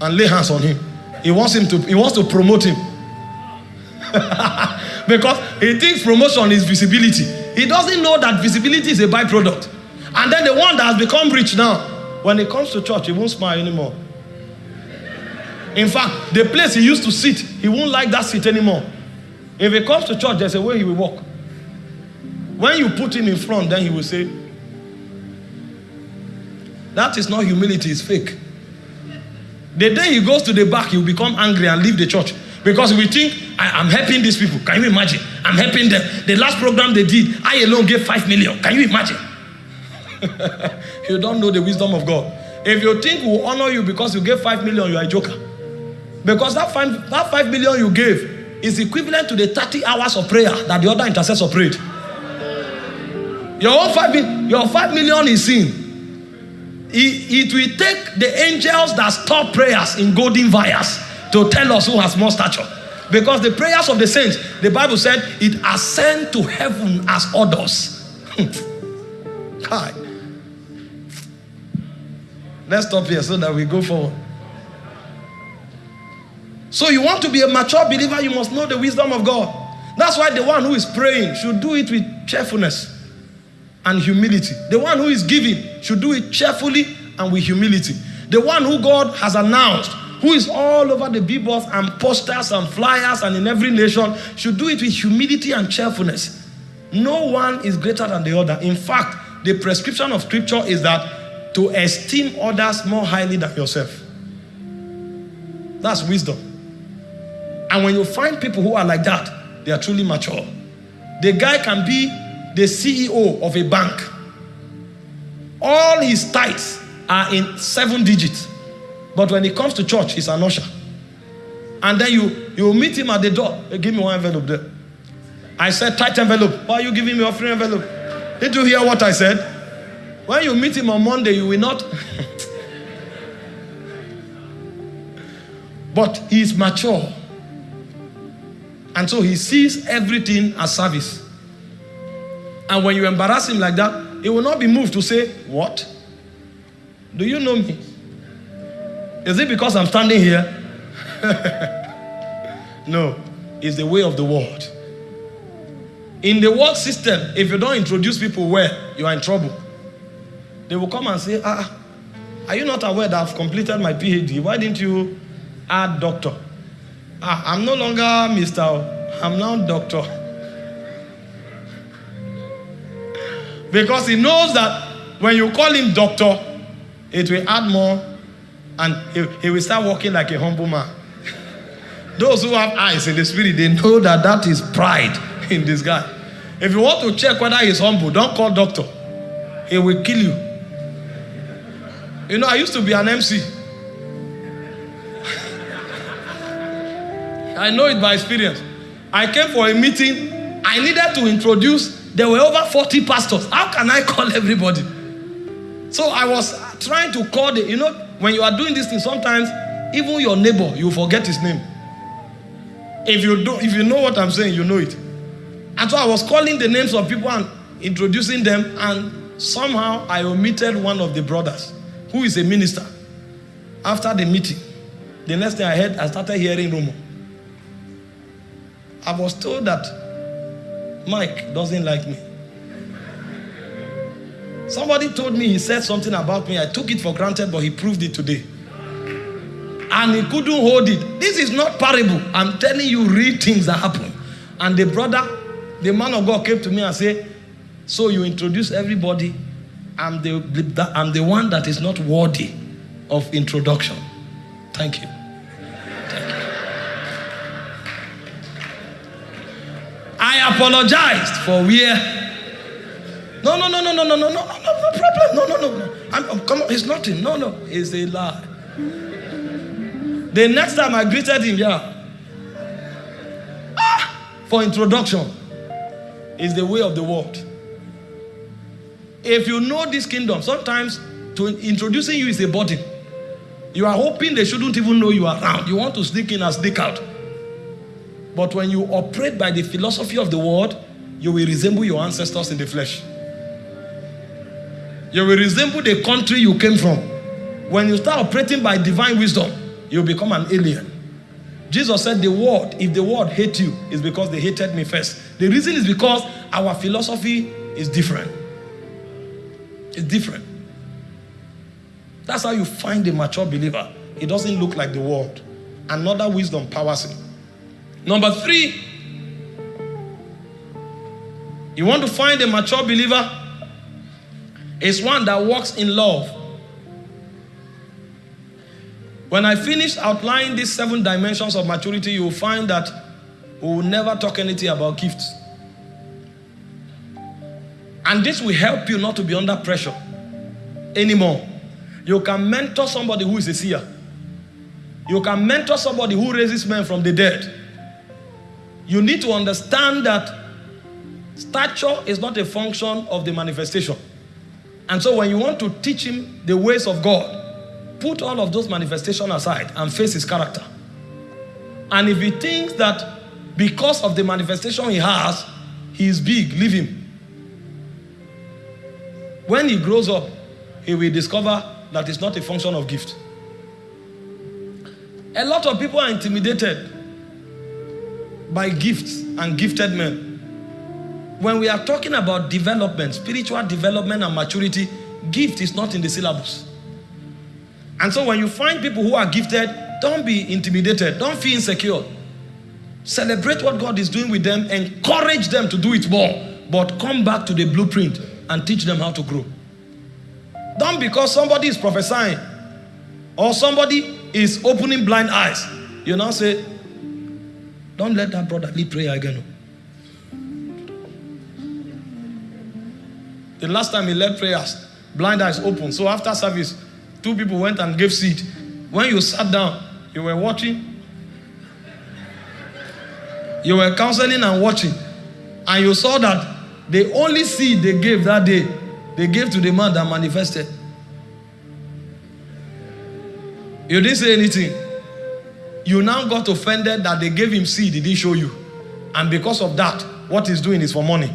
and lay hands on him. He wants him to, he wants to promote him. because he thinks promotion is visibility. He doesn't know that visibility is a byproduct. And then the one that has become rich now, when he comes to church, he won't smile anymore. In fact, the place he used to sit, he won't like that seat anymore. If he comes to church, there's a way he will walk. When you put him in front, then he will say, That is not humility, it's fake. The day he goes to the back, he will become angry and leave the church. Because we think, I, am helping these people. Can you imagine? I'm helping them. The last program they did, I alone gave five million. Can you imagine? you don't know the wisdom of God. If you think we'll honor you because you gave five million, you are a joker. Because that five, that five million you gave is equivalent to the 30 hours of prayer that the other intercessor prayed. Your own five, your five million is sin. It, it will take the angels that stop prayers in golden vials to tell us who has more stature. Because the prayers of the saints, the Bible said, it ascend to heaven as orders. Hmm. Hi. Let's stop here so that we go forward. So you want to be a mature believer, you must know the wisdom of God. That's why the one who is praying should do it with cheerfulness and humility. The one who is giving should do it cheerfully and with humility. The one who God has announced, who is all over the billboards and posters and flyers and in every nation, should do it with humility and cheerfulness. No one is greater than the other. In fact, the prescription of scripture is that to esteem others more highly than yourself. That's wisdom. And when you find people who are like that, they are truly mature. The guy can be the CEO of a bank. All his tithes are in seven digits. But when he comes to church, he's an usher. And then you, you meet him at the door. Hey, give me one envelope there. I said, tight envelope. Why are you giving me free envelope? Did you hear what I said? When you meet him on Monday, you will not. but he is mature. And so he sees everything as service. And when you embarrass him like that, he will not be moved to say, What? Do you know me? Is it because I'm standing here? no, it's the way of the world. In the work system, if you don't introduce people well, you are in trouble. They will come and say, Ah, are you not aware that I've completed my PhD? Why didn't you add doctor? Ah, I'm no longer Mr. I'm now doctor. Because he knows that when you call him doctor, it will add more and he, he will start walking like a humble man. Those who have eyes in the spirit, they know that that is pride in this guy. If you want to check whether he's humble, don't call doctor. He will kill you. You know, I used to be an MC. I know it by experience. I came for a meeting. I needed to introduce. There were over 40 pastors. How can I call everybody? So I was trying to call the, you know, when you are doing this thing, sometimes even your neighbor, you forget his name. If you do, if you know what I'm saying, you know it. And so I was calling the names of people and introducing them, and somehow I omitted one of the brothers who is a minister. After the meeting, the next thing I heard, I started hearing rumor. I was told that Mike doesn't like me. Somebody told me he said something about me. I took it for granted, but he proved it today. And he couldn't hold it. This is not parable. I'm telling you real things that happen. And the brother, the man of God came to me and said, So you introduce everybody. I'm the, I'm the one that is not worthy of introduction. Thank you. Apologized for where no, no, no, no, no, no, no, no, no, no, problem. No, no, no, no. I'm, I'm, come on, it's nothing. No, no, it's a lie. The next time I greeted him, yeah. Ah, for introduction, is the way of the world. If you know this kingdom, sometimes to introducing you is a burden. You are hoping they shouldn't even know you are around. You want to sneak in and sneak out. But when you operate by the philosophy of the world, you will resemble your ancestors in the flesh. You will resemble the country you came from. When you start operating by divine wisdom, you become an alien. Jesus said, The world, if the world hate you, is because they hated me first. The reason is because our philosophy is different. It's different. That's how you find a mature believer. It doesn't look like the world. Another wisdom powers him. Number three, you want to find a mature believer? It's one that walks in love. When I finish outlining these seven dimensions of maturity, you will find that we will never talk anything about gifts. And this will help you not to be under pressure anymore. You can mentor somebody who is a seer. You can mentor somebody who raises men from the dead. You need to understand that stature is not a function of the manifestation. And so when you want to teach him the ways of God, put all of those manifestations aside and face his character. And if he thinks that because of the manifestation he has, he is big, leave him. When he grows up, he will discover that it's not a function of gift. A lot of people are intimidated by gifts and gifted men. When we are talking about development, spiritual development and maturity, gift is not in the syllabus. And so when you find people who are gifted, don't be intimidated. Don't feel insecure. Celebrate what God is doing with them. Encourage them to do it more. But come back to the blueprint and teach them how to grow. Don't because somebody is prophesying or somebody is opening blind eyes. You now say, don't let that brother lead prayer again. The last time he led prayers, blind eyes open. So after service, Two people went and gave seed. When you sat down, you were watching. You were counseling and watching. And you saw that the only seed they gave that day, they gave to the man that manifested. You didn't say anything. You now got offended that they gave him seed, he didn't show you. And because of that, what he's doing is for money.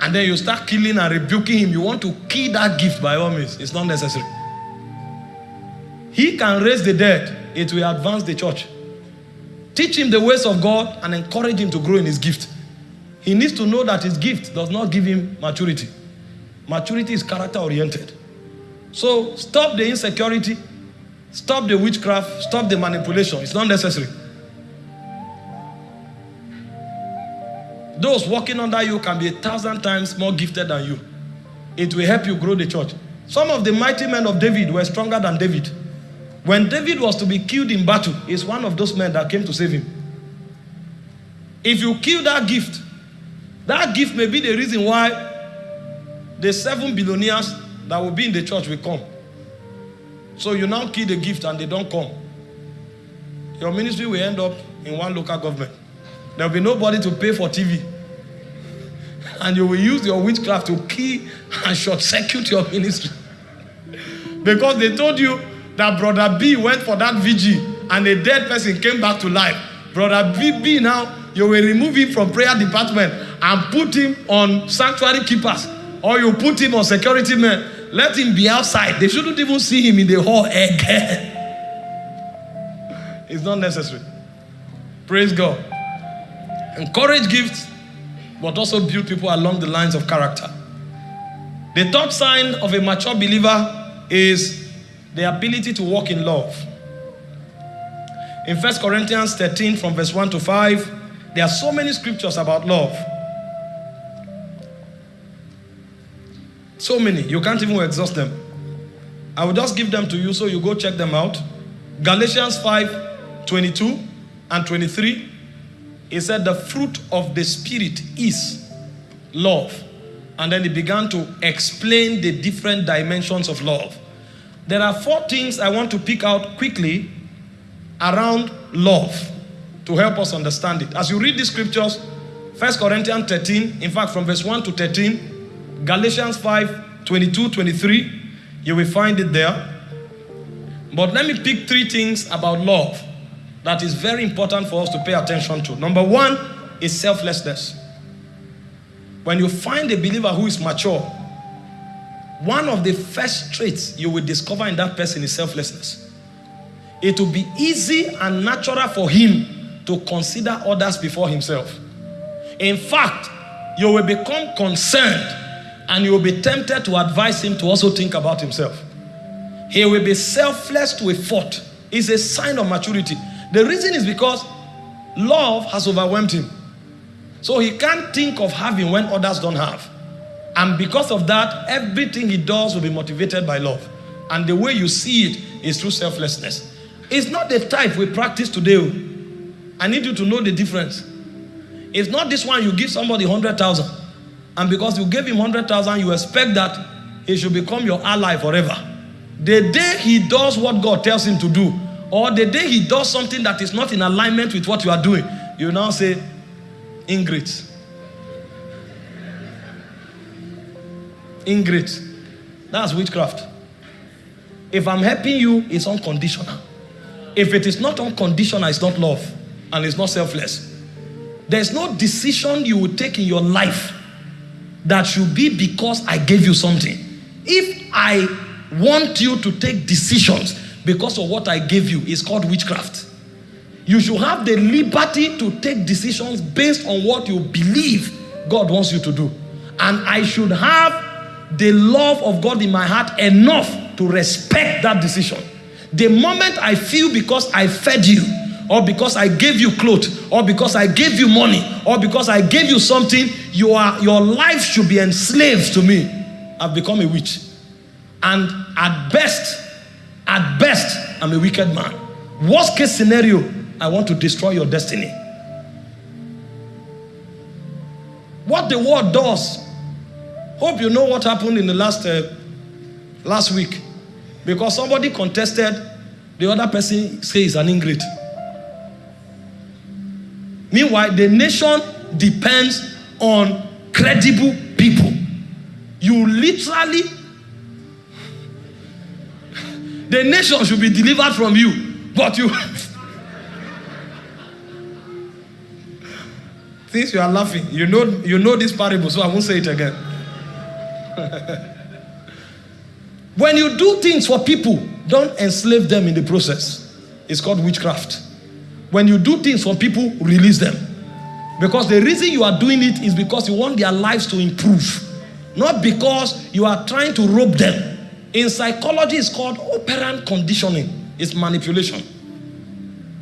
And then you start killing and rebuking him. You want to kill that gift by all means. It's not necessary. He can raise the dead. It will advance the church. Teach him the ways of God and encourage him to grow in his gift. He needs to know that his gift does not give him maturity. Maturity is character oriented. So stop the insecurity, stop the witchcraft, stop the manipulation. It's not necessary. Those working under you can be a thousand times more gifted than you. It will help you grow the church. Some of the mighty men of David were stronger than David. When David was to be killed in battle, he's one of those men that came to save him. If you kill that gift, that gift may be the reason why the seven billionaires that will be in the church will come. So you now kill the gift and they don't come. Your ministry will end up in one local government. There will be nobody to pay for TV. And you will use your witchcraft to kill and short circuit your ministry. because they told you that brother B went for that VG and a dead person came back to life. Brother B, B now, you will remove him from prayer department and put him on sanctuary keepers or you put him on security men. Let him be outside. They shouldn't even see him in the hall again. it's not necessary. Praise God. Encourage gifts, but also build people along the lines of character. The third sign of a mature believer is the ability to walk in love. In 1 Corinthians 13, from verse 1 to 5, there are so many scriptures about love. So many, you can't even exhaust them. I will just give them to you so you go check them out. Galatians 5 22 and 23. He said, The fruit of the Spirit is love. And then he began to explain the different dimensions of love. There are four things I want to pick out quickly around love to help us understand it. As you read the scriptures, 1 Corinthians 13, in fact, from verse 1 to 13, Galatians 5, 22, 23, you will find it there. But let me pick three things about love that is very important for us to pay attention to. Number one is selflessness. When you find a believer who is mature, one of the first traits you will discover in that person is selflessness. it will be easy and natural for him to consider others before himself. In fact, you will become concerned and you will be tempted to advise him to also think about himself. He will be selfless to a fault. It's a sign of maturity. The reason is because love has overwhelmed him. So he can't think of having when others don't have. And because of that, everything he does will be motivated by love. And the way you see it is through selflessness. It's not the type we practice today. Oh. I need you to know the difference. It's not this one you give somebody 100,000. And because you gave him 100,000, you expect that he should become your ally forever. The day he does what God tells him to do, or the day he does something that is not in alignment with what you are doing, you now say, ingrate. Ingrate. That's witchcraft. If I'm helping you, it's unconditional. If it is not unconditional, it's not love and it's not selfless. There's no decision you will take in your life that should be because I gave you something. If I want you to take decisions because of what I gave you, it's called witchcraft. You should have the liberty to take decisions based on what you believe God wants you to do. And I should have the love of God in my heart enough to respect that decision. The moment I feel because I fed you, or because I gave you clothes, or because I gave you money, or because I gave you something, you are, your life should be enslaved to me. I've become a witch. And at best, at best, I'm a wicked man. Worst case scenario, I want to destroy your destiny. What the world does Hope you know what happened in the last uh, last week. Because somebody contested, the other person says an ingrate. Meanwhile, the nation depends on credible people. You literally, the nation should be delivered from you, but you. Since you are laughing, you know you know this parable, so I won't say it again. when you do things for people, don't enslave them in the process. It's called witchcraft. When you do things for people, release them. Because the reason you are doing it is because you want their lives to improve, not because you are trying to rope them. In psychology, it's called operant conditioning, it's manipulation.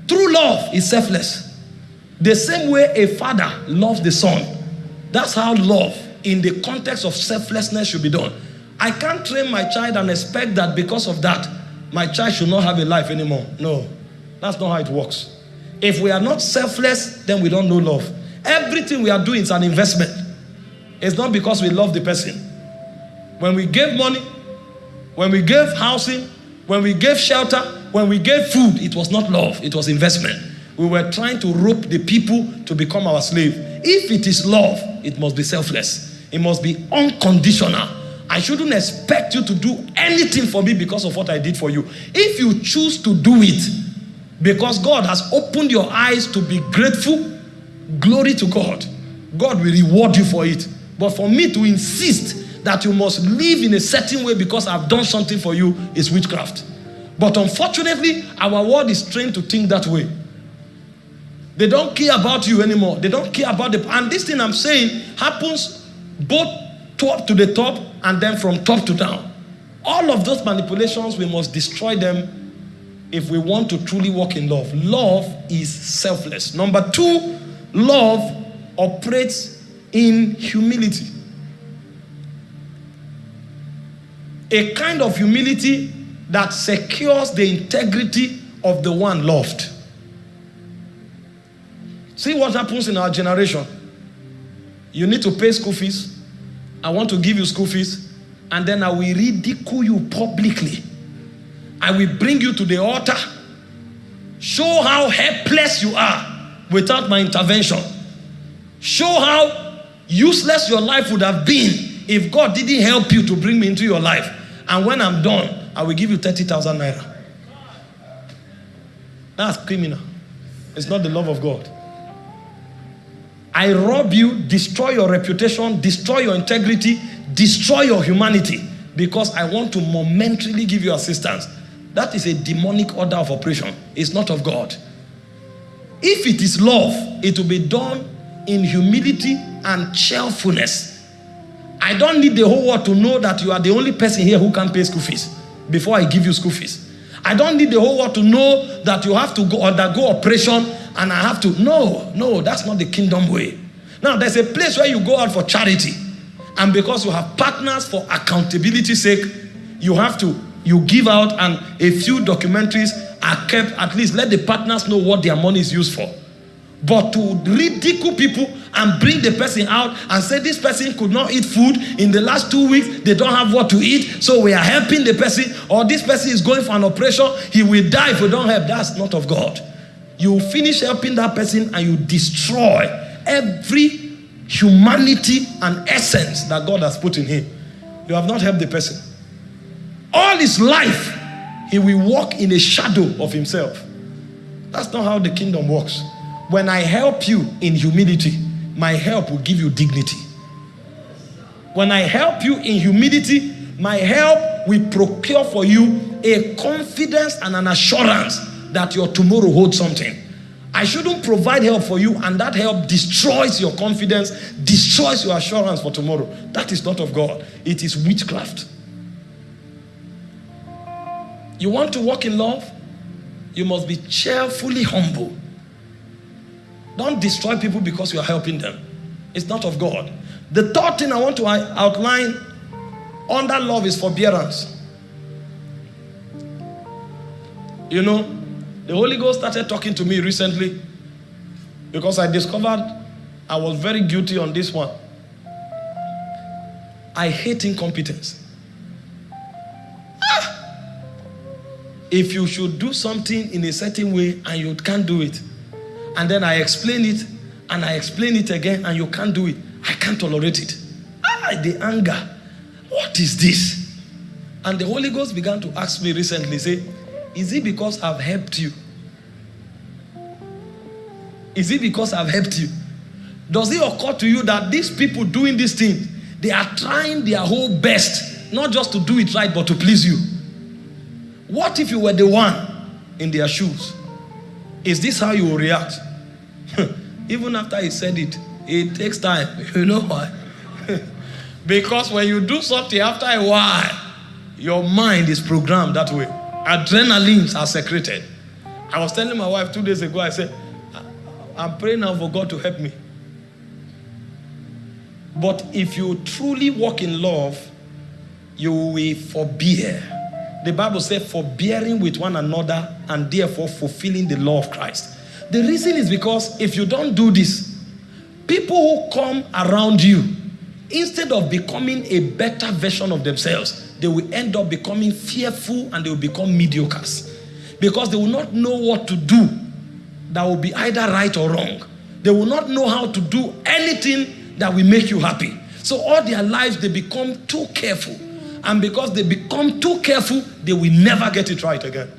True love is selfless. The same way a father loves the son, that's how love in the context of selflessness should be done. I can't train my child and expect that because of that, my child should not have a life anymore. No, that's not how it works. If we are not selfless, then we don't know love. Everything we are doing is an investment. It's not because we love the person. When we gave money, when we gave housing, when we gave shelter, when we gave food, it was not love, it was investment. We were trying to rope the people to become our slave. If it is love, it must be selfless. It must be unconditional. I shouldn't expect you to do anything for me because of what I did for you. If you choose to do it because God has opened your eyes to be grateful, glory to God. God will reward you for it. But for me to insist that you must live in a certain way because I've done something for you is witchcraft. But unfortunately, our world is trained to think that way. They don't care about you anymore. They don't care about the. And this thing I'm saying happens both top to the top and then from top to down. All of those manipulations, we must destroy them if we want to truly walk in love. Love is selfless. Number two, love operates in humility. A kind of humility that secures the integrity of the one loved. See what happens in our generation. You need to pay school fees. I want to give you school fees. And then I will ridicule you publicly. I will bring you to the altar. Show how helpless you are without my intervention. Show how useless your life would have been if God didn't help you to bring me into your life. And when I'm done, I will give you 30,000 naira. That's criminal. It's not the love of God. I rob you, destroy your reputation, destroy your integrity, destroy your humanity because I want to momentarily give you assistance. That is a demonic order of operation. It's not of God. If it is love, it will be done in humility and cheerfulness. I don't need the whole world to know that you are the only person here who can pay school fees before I give you school fees. I don't need the whole world to know that you have to go undergo operation and I have to. No, no, that's not the kingdom way. Now, there's a place where you go out for charity, and because you have partners for accountability sake, you have to you give out, and a few documentaries are kept. At least let the partners know what their money is used for. But to ridicule people and bring the person out and say this person could not eat food in the last two weeks, they don't have what to eat, so we are helping the person, or this person is going for an operation, he will die if we don't help. That's not of God. You finish helping that person and you destroy every humanity and essence that God has put in him. You have not helped the person. All his life, he will walk in a shadow of himself. That's not how the kingdom works. When I help you in humility, my help will give you dignity. When I help you in humility, my help will procure for you a confidence and an assurance that your tomorrow holds something. I shouldn't provide help for you, and that help destroys your confidence, destroys your assurance for tomorrow. That is not of God, it is witchcraft. You want to walk in love? You must be cheerfully humble. Don't destroy people because you are helping them. It's not of God. The third thing I want to outline under love is forbearance. You know, the Holy Ghost started talking to me recently because I discovered I was very guilty on this one. I hate incompetence. If you should do something in a certain way and you can't do it, and then I explain it and I explain it again and you can't do it. I can't tolerate it. Ah, the anger. What is this? And the Holy Ghost began to ask me recently, say, is it because I've helped you? Is it because I've helped you? Does it occur to you that these people doing this thing, they are trying their whole best, not just to do it right, but to please you? What if you were the one in their shoes? Is this how you react? Even after he said it, it takes time. You know why? because when you do something after a while, your mind is programmed that way. Adrenalines are secreted. I was telling my wife two days ago, I said, I'm praying now for God to help me. But if you truly walk in love, you will forbear the Bible says, forbearing with one another and therefore fulfilling the law of Christ. The reason is because if you don't do this, people who come around you, instead of becoming a better version of themselves, they will end up becoming fearful and they will become mediocres. Because they will not know what to do that will be either right or wrong. They will not know how to do anything that will make you happy. So all their lives, they become too careful and because they become too careful, they will never get it right again.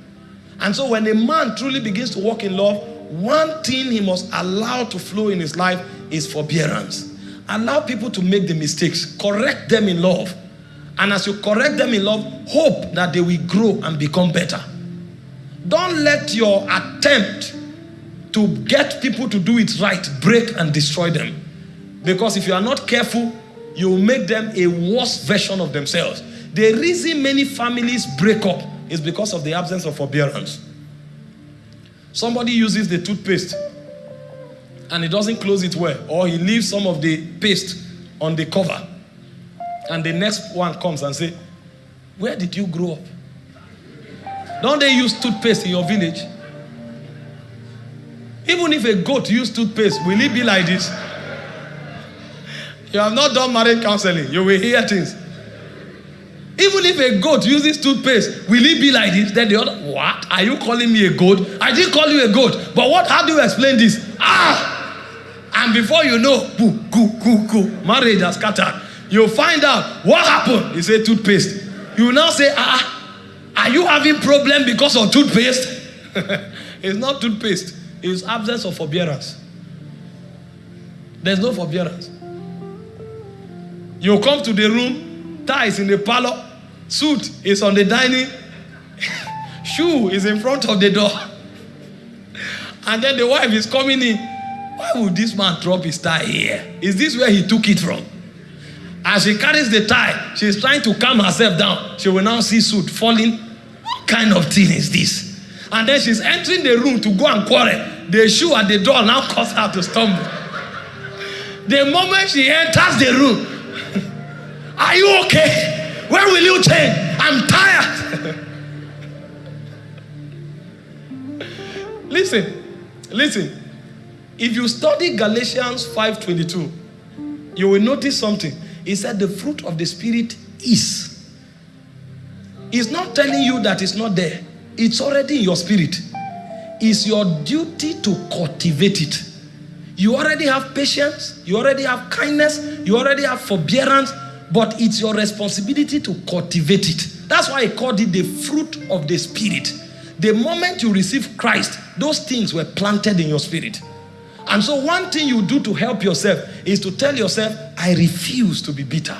And so when a man truly begins to walk in love, one thing he must allow to flow in his life is forbearance. Allow people to make the mistakes, correct them in love. And as you correct them in love, hope that they will grow and become better. Don't let your attempt to get people to do it right break and destroy them. Because if you are not careful, you will make them a worse version of themselves. The reason many families break up is because of the absence of forbearance. Somebody uses the toothpaste and he doesn't close it well, or he leaves some of the paste on the cover. And the next one comes and say, Where did you grow up? Don't they use toothpaste in your village? Even if a goat use toothpaste, will it be like this? You have not done marriage counseling, you will hear things. Even if a goat uses toothpaste, will it be like this? Then the other, what? Are you calling me a goat? I didn't call you a goat. But what? How do you explain this? Ah! And before you know, boo, goo, goo, goo, marriage has scattered. You find out what happened. He said toothpaste. You now say, ah, are you having problem because of toothpaste? it's not toothpaste. It's absence of forbearance. There's no forbearance. You come to the room, tie is in the parlor, suit is on the dining. Shoe is in front of the door. And then the wife is coming in. Why would this man drop his tie here? Is this where he took it from? As she carries the tie, she's trying to calm herself down. She will now see suit falling. What kind of thing is this? And then she's entering the room to go and quarrel. The shoe at the door now cause her to stumble. The moment she enters the room, are you okay? Where will you change? I'm tired. listen, listen. If you study Galatians 5:22, you will notice something. He said the fruit of the spirit is. He's not telling you that it's not there. It's already in your spirit. It's your duty to cultivate it. You already have patience, you already have kindness, you already have forbearance, but it's your responsibility to cultivate it. That's why I called it the fruit of the spirit. The moment you receive Christ, those things were planted in your spirit. And so, one thing you do to help yourself is to tell yourself, I refuse to be bitter.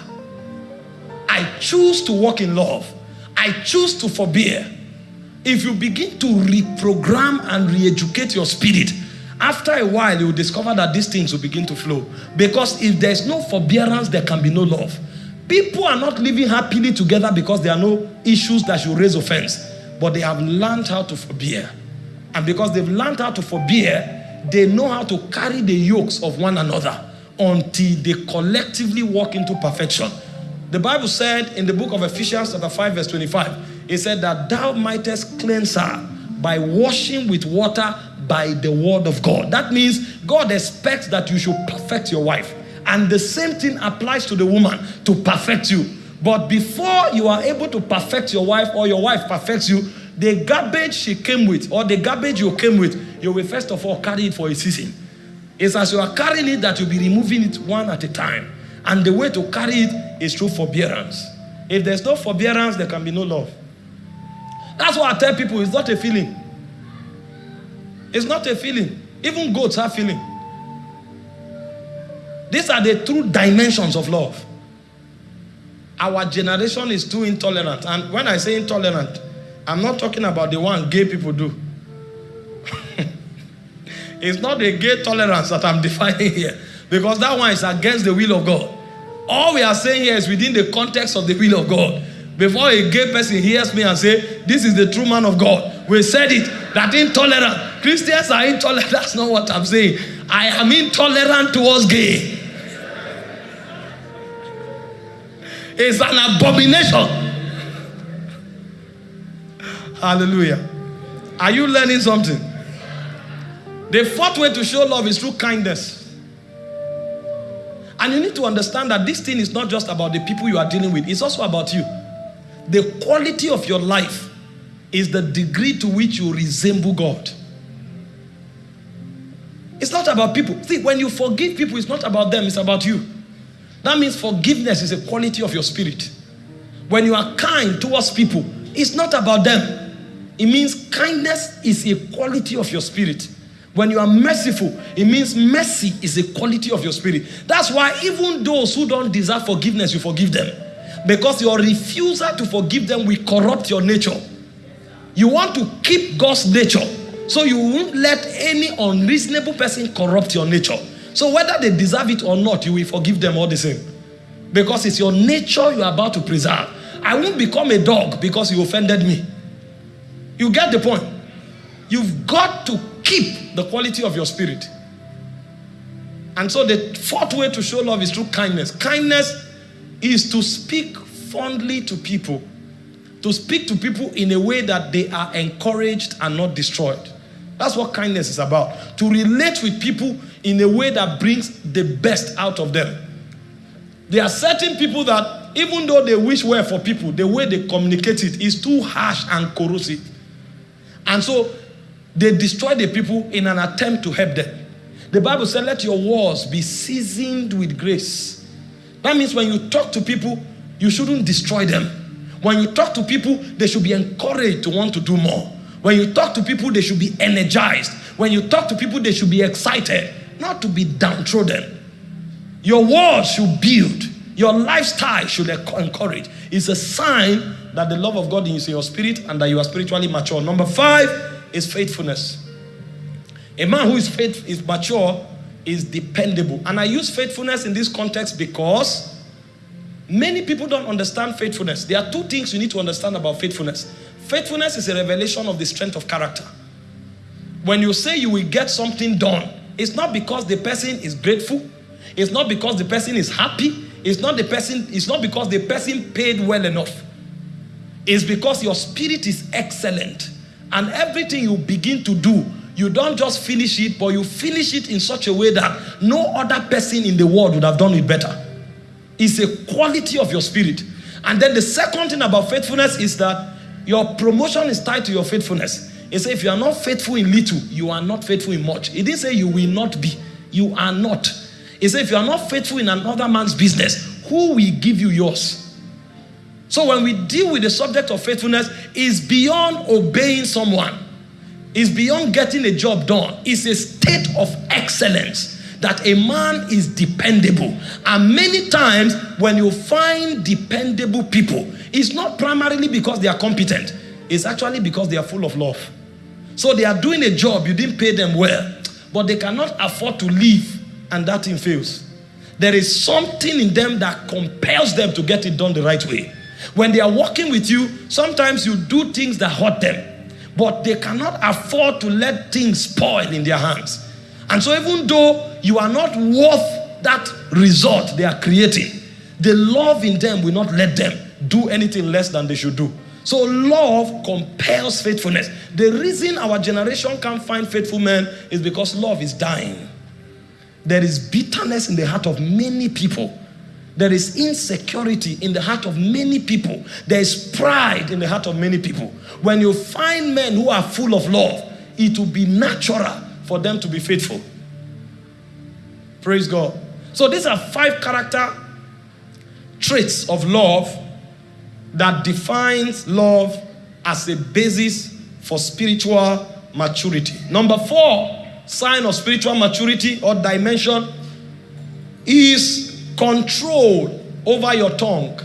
I choose to walk in love. I choose to forbear. If you begin to reprogram and re educate your spirit, after a while you will discover that these things will begin to flow. Because if there's no forbearance, there can be no love. People are not living happily together because there are no issues that should raise offense, but they have learned how to forbear. And because they've learned how to forbear, they know how to carry the yokes of one another until they collectively walk into perfection. The Bible said in the book of Ephesians, chapter 5, verse 25, it said that thou mightest cleanse her by washing with water by the word of God. That means God expects that you should perfect your wife. And the same thing applies to the woman to perfect you. But before you are able to perfect your wife or your wife perfects you, the garbage she came with or the garbage you came with, you will first of all carry it for a season. It's as you are carrying it that you'll be removing it one at a time. And the way to carry it is through forbearance. If there's no forbearance, there can be no love. That's why I tell people it's not a feeling. It's not a feeling. Even goats have feeling. These are the true dimensions of love. Our generation is too intolerant. And when I say intolerant, I'm not talking about the one gay people do. it's not the gay tolerance that I'm defining here. Because that one is against the will of God. All we are saying here is within the context of the will of God. Before a gay person hears me and say, this is the true man of God, we said it, that intolerant. Christians are intolerant. That's not what I'm saying. I am intolerant towards gay. It's an abomination. Hallelujah. Are you learning something? The fourth way to show love is through kindness. And you need to understand that this thing is not just about the people you are dealing with, it's also about you. The quality of your life is the degree to which you resemble God. It's not about people. See, when you forgive people, it's not about them, it's about you. That means forgiveness is a quality of your spirit. When you are kind towards people, it's not about them. It means kindness is a quality of your spirit. When you are merciful, it means mercy is a quality of your spirit. That's why even those who don't deserve forgiveness, you forgive them. Because your refusal to forgive them will corrupt your nature. You want to keep God's nature. So you won't let any unreasonable person corrupt your nature. So whether they deserve it or not, you will forgive them all the same. Because it's your nature you are about to preserve. I won't become a dog because you offended me. You get the point? You've got to keep the quality of your spirit. And so the fourth way to show love is through kindness. Kindness is to speak fondly to people, to speak to people in a way that they are encouraged and not destroyed. That's what kindness is about. To relate with people in a way that brings the best out of them. There are certain people that, even though they wish well for people, the way they communicate it is too harsh and corrosive. And so they destroy the people in an attempt to help them. The Bible said, Let your words be seasoned with grace. That means when you talk to people, you shouldn't destroy them. When you talk to people, they should be encouraged to want to do more. When you talk to people, they should be energized. When you talk to people, they should be excited, not to be downtrodden. Your words should build, your lifestyle should encourage. It's a sign that the love of God is in your spirit and that you are spiritually mature. Number five is faithfulness. A man who is faith is mature is dependable. And I use faithfulness in this context because many people don't understand faithfulness. There are two things you need to understand about faithfulness. Faithfulness is a revelation of the strength of character. When you say you will get something done, it's not because the person is grateful, it's not because the person is happy, it's not the person, it's not because the person paid well enough. It's because your spirit is excellent. And everything you begin to do, you don't just finish it, but you finish it in such a way that no other person in the world would have done it better. It's a quality of your spirit. And then the second thing about faithfulness is that your promotion is tied to your faithfulness. He said, if you are not faithful in little, you are not faithful in much. He didn't say you will not be. You are not. He said, if you are not faithful in another man's business, who will give you yours? So when we deal with the subject of faithfulness, is beyond obeying someone. Is beyond getting a job done. It's a state of excellence that a man is dependable. And many times when you find dependable people, it's not primarily because they are competent. It's actually because they are full of love. So they are doing a job, you didn't pay them well, but they cannot afford to leave and that thing fails. There is something in them that compels them to get it done the right way. When they are working with you, sometimes you do things that hurt them, but they cannot afford to let things spoil in their hands. And so, even though you are not worth that result they are creating, the love in them will not let them do anything less than they should do. So, love compels faithfulness. The reason our generation can't find faithful men is because love is dying. There is bitterness in the heart of many people. There is insecurity in the heart of many people. There is pride in the heart of many people. When you find men who are full of love, it will be natural for them to be faithful. Praise God. So these are five character traits of love that defines love as a basis for spiritual maturity. Number four sign of spiritual maturity or dimension is control over your tongue.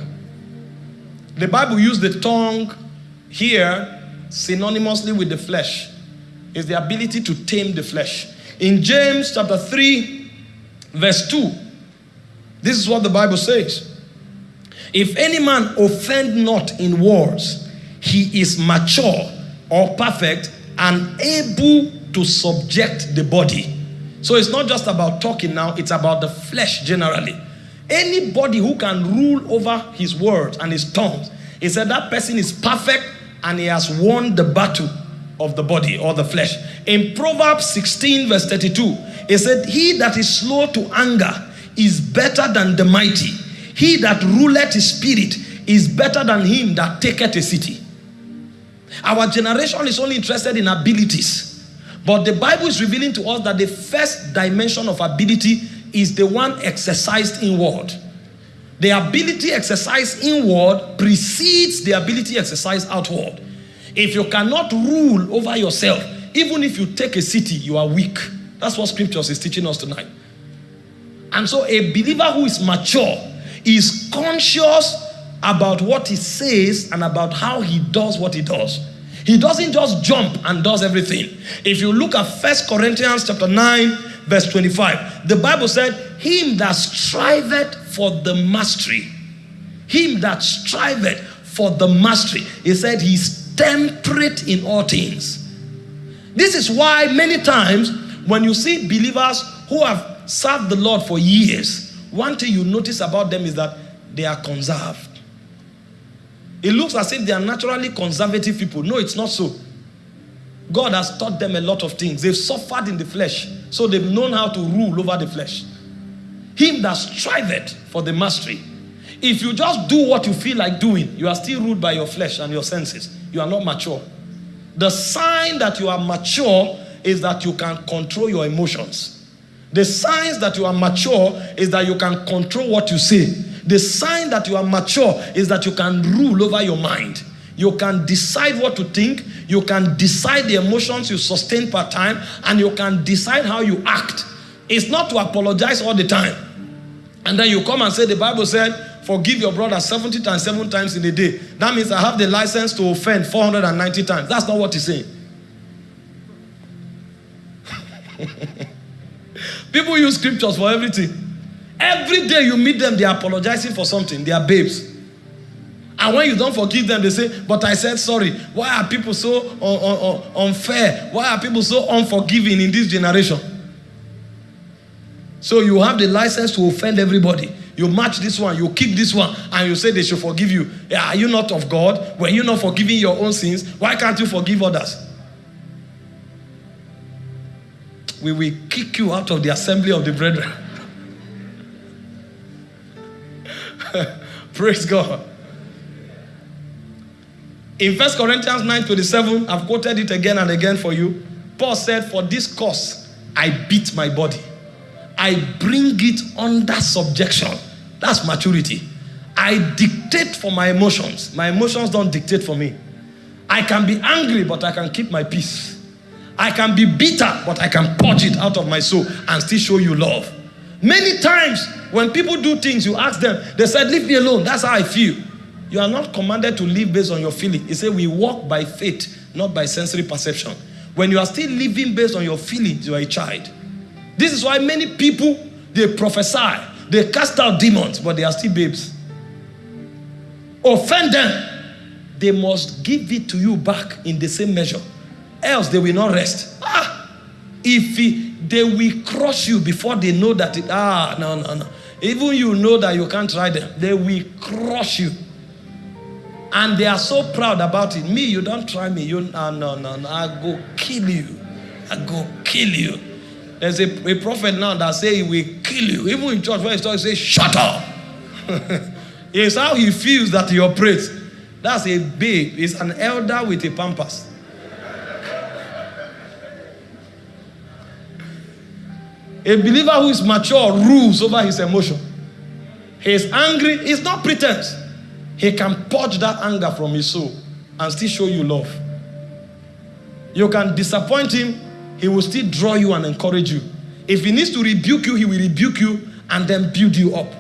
The Bible used the tongue here synonymously with the flesh. Is the ability to tame the flesh. In James chapter 3, verse 2, this is what the Bible says. If any man offend not in words, he is mature or perfect and able to subject the body. So it's not just about talking now, it's about the flesh generally. Anybody who can rule over his words and his tongues, he said that person is perfect and he has won the battle of the body or the flesh. In Proverbs 16, verse 32, he said, He that is slow to anger is better than the mighty. He that ruleth his spirit is better than him that taketh a city. Our generation is only interested in abilities. But the Bible is revealing to us that the first dimension of ability is the one exercised inward. The ability exercised inward precedes the ability exercised outward. If you cannot rule over yourself, even if you take a city, you are weak. That's what scriptures is teaching us tonight. And so a believer who is mature is conscious about what he says and about how he does what he does. He doesn't just jump and does everything. If you look at First Corinthians chapter 9, verse 25, the Bible said, Him that striveth for the mastery, him that striveth for the mastery, he said he's temperate in all things. This is why many times when you see believers who have served the Lord for years, one thing you notice about them is that they are conserved. It looks as if they are naturally conservative people. No, it's not so. God has taught them a lot of things. They've suffered in the flesh, so they've known how to rule over the flesh. Him that striveth for the mastery. If you just do what you feel like doing, you are still ruled by your flesh and your senses. You are not mature. The sign that you are mature is that you can control your emotions. The signs that you are mature is that you can control what you say. The sign that you are mature is that you can rule over your mind. You can decide what to think. You can decide the emotions you sustain per time. And you can decide how you act. It's not to apologize all the time. And then you come and say, the Bible said, forgive your brother 70 times, seven times in a day. That means I have the license to offend 490 times. That's not what he's saying. People use scriptures for everything. Every day you meet them, they are apologizing for something. They are babes. And when you don't forgive them, they say, But I said sorry. Why are people so un- un- un- unfair? Why are people so unforgiving in this generation? So you have the license to offend everybody. You match this one, you kick this one, and you say they should forgive you. Are you not of God? Were you not forgiving your own sins? Why can't you forgive others? We will kick you out of the assembly of the brethren. Praise God. In 1 Corinthians 9 27, I've quoted it again and again for you. Paul said, For this cause I beat my body, I bring it under subjection. That's maturity. I dictate for my emotions. My emotions don't dictate for me. I can be angry, but I can keep my peace. I can be bitter, but I can purge it out of my soul and still show you love. Many times, when people do things, you ask them, they said, Leave me alone. That's how I feel. You are not commanded to live based on your feeling. He said, We walk by faith, not by sensory perception. When you are still living based on your feelings, you are a child. This is why many people they prophesy, they cast out demons, but they are still babes. Offend them, they must give it to you back in the same measure. Else they will not rest. Ah, if he, they will crush you before they know that it, ah no no no. Even you know that you can't try them, they will crush you. And they are so proud about it. Me, you don't try me. You no no no no. I go kill you. I go kill you. There's a, a prophet now that say he will kill you. Even in church, when he starts, he say, shut up. it's how he feels that he operates. That's a babe. It's an elder with a Pampers. A believer who is mature rules over his emotion. He is angry. It's not pretense. He can purge that anger from his soul and still show you love. You can disappoint him, he will still draw you and encourage you. If he needs to rebuke you, he will rebuke you and then build you up.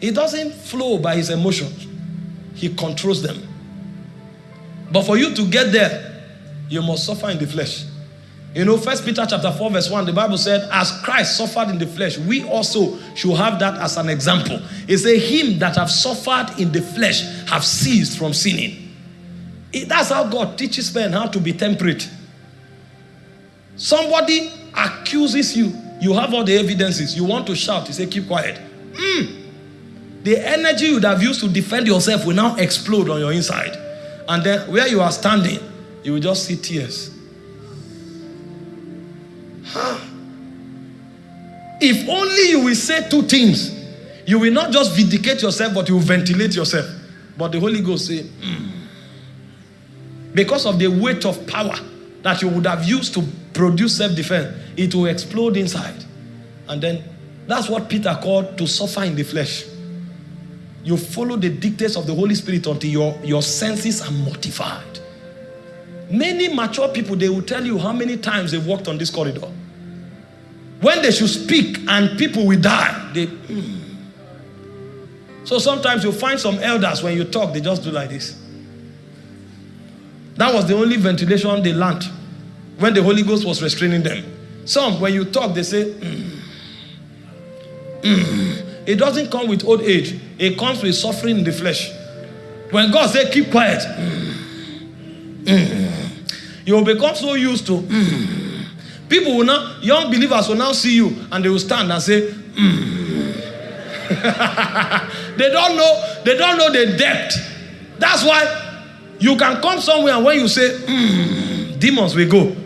He doesn't flow by his emotions, he controls them. But for you to get there, you must suffer in the flesh. You know, First Peter chapter 4, verse 1, the Bible said, As Christ suffered in the flesh, we also should have that as an example. It says, Him that have suffered in the flesh have ceased from sinning. It- that's how God teaches men how to be temperate. Somebody accuses you, you have all the evidences, you want to shout, you say, Keep quiet. Mm. The energy you would have used to defend yourself will now explode on your inside. And then where you are standing, you will just see tears. If only you will say two things, you will not just vindicate yourself, but you will ventilate yourself. But the Holy Ghost say, "Mm." because of the weight of power that you would have used to produce self-defense, it will explode inside. And then that's what Peter called to suffer in the flesh. You follow the dictates of the Holy Spirit until your, your senses are mortified. Many mature people, they will tell you how many times they walked on this corridor. When they should speak and people will die, they. "Hmm." So sometimes you find some elders when you talk, they just do like this. That was the only ventilation they learned when the Holy Ghost was restraining them. Some, when you talk, they say, "Mm. Mm." It doesn't come with old age, it comes with suffering in the flesh. When God said, keep quiet, "Mm. Mm." you will become so used to. People will now, young believers will now see you and they will stand and say, "Mm." they don't know, they don't know the depth. That's why you can come somewhere and when you say, "Mm," demons will go.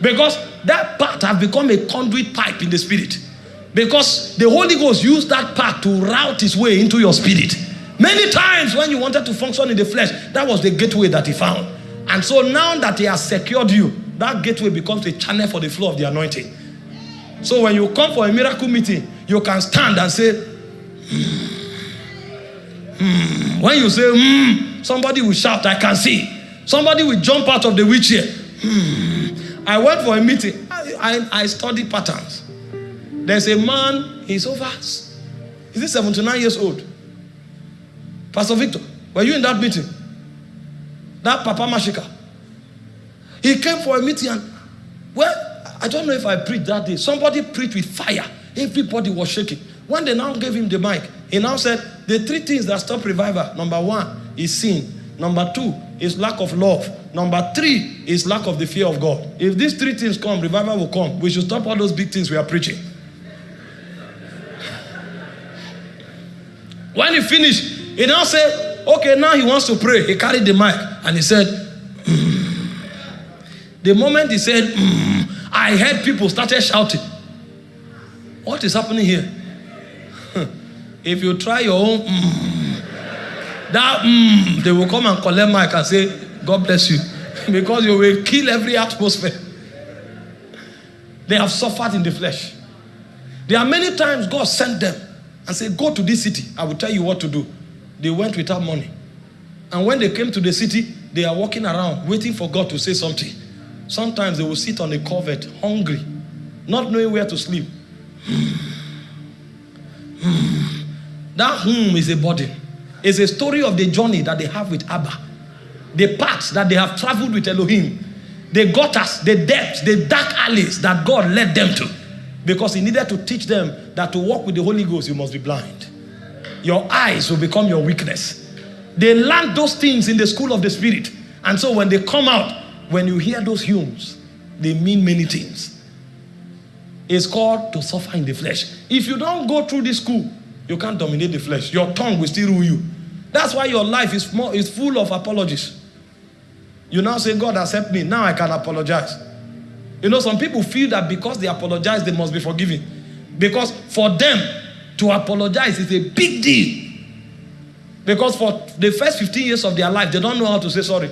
Because that part has become a conduit pipe in the spirit. Because the Holy Ghost used that part to route his way into your spirit. Many times when you wanted to function in the flesh, that was the gateway that he found. And so now that he has secured you, that gateway becomes a channel for the flow of the anointing. So when you come for a miracle meeting, you can stand and say, "Hmm." Hmm. when you say, "Hmm," somebody will shout, I can see. Somebody will jump out of the wheelchair. Hmm. I went for a meeting. I, I, I study patterns. There's a man, he's over, Is he 79 years old? Pastor Victor, were you in that meeting? That Papa Mashika. He came for a meeting and, well, I don't know if I preached that day. Somebody preached with fire. Everybody was shaking. When they now gave him the mic, he now said, the three things that stop revival, number one is sin. Number two is lack of love. Number three is lack of the fear of God. If these three things come, revival will come. We should stop all those big things we are preaching. When he finished, he now said, okay, now he wants to pray. He carried the mic and he said. The moment he said, mm, I heard people started shouting. What is happening here? if you try your own, mm, that mm, they will come and collect mic and say, God bless you. because you will kill every atmosphere. They have suffered in the flesh. There are many times God sent them and said, Go to this city. I will tell you what to do. They went without money. And when they came to the city, they are walking around waiting for God to say something. Sometimes they will sit on a covert, hungry, not knowing where to sleep. that home is a burden. It's a story of the journey that they have with Abba. The paths that they have traveled with Elohim. The gutters, the depths, the dark alleys that God led them to. Because he needed to teach them that to walk with the Holy Ghost, you must be blind. Your eyes will become your weakness. They learned those things in the school of the Spirit. And so when they come out, when you hear those hymns, they mean many things. It's called to suffer in the flesh. If you don't go through this school, you can't dominate the flesh. Your tongue will still rule you. That's why your life is, more, is full of apologies. You now say, God accept me. Now I can apologize. You know, some people feel that because they apologize, they must be forgiven. Because for them to apologize is a big deal. Because for the first 15 years of their life, they don't know how to say sorry.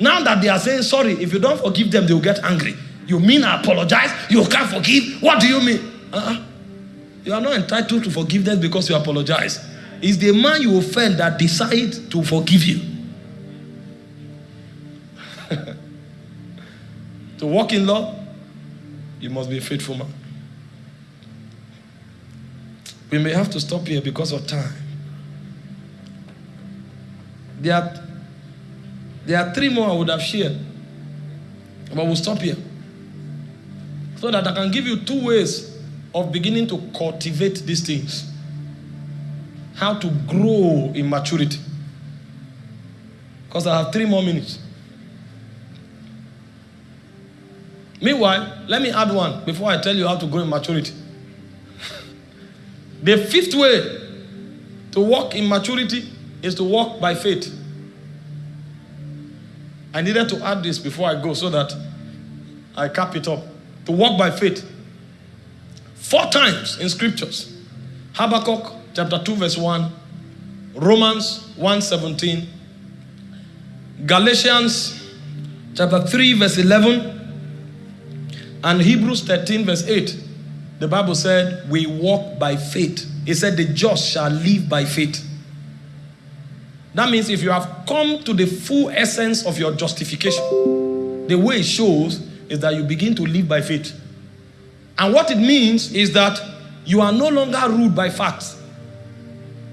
Now that they are saying sorry, if you don't forgive them, they will get angry. You mean I apologize? You can't forgive? What do you mean? Uh -uh. You are not entitled to forgiveness because you apologize. It's the man you offend that decide to forgive you. to walk in love, you must be a faithful man. We may have to stop here because of time. There are, there are three more I would have shared, but we'll stop here. So that I can give you two ways of beginning to cultivate these things. How to grow in maturity. Because I have three more minutes. Meanwhile, let me add one before I tell you how to grow in maturity. the fifth way to walk in maturity is to walk by faith. I needed to add this before I go so that I cap it up. To walk by faith. Four times in scriptures. Habakkuk chapter 2 verse 1. Romans 1 17. Galatians chapter 3 verse 11 and Hebrews 13, verse 8, the Bible said, We walk by faith. It said, The just shall live by faith. That means if you have come to the full essence of your justification, the way it shows is that you begin to live by faith. And what it means is that you are no longer ruled by facts.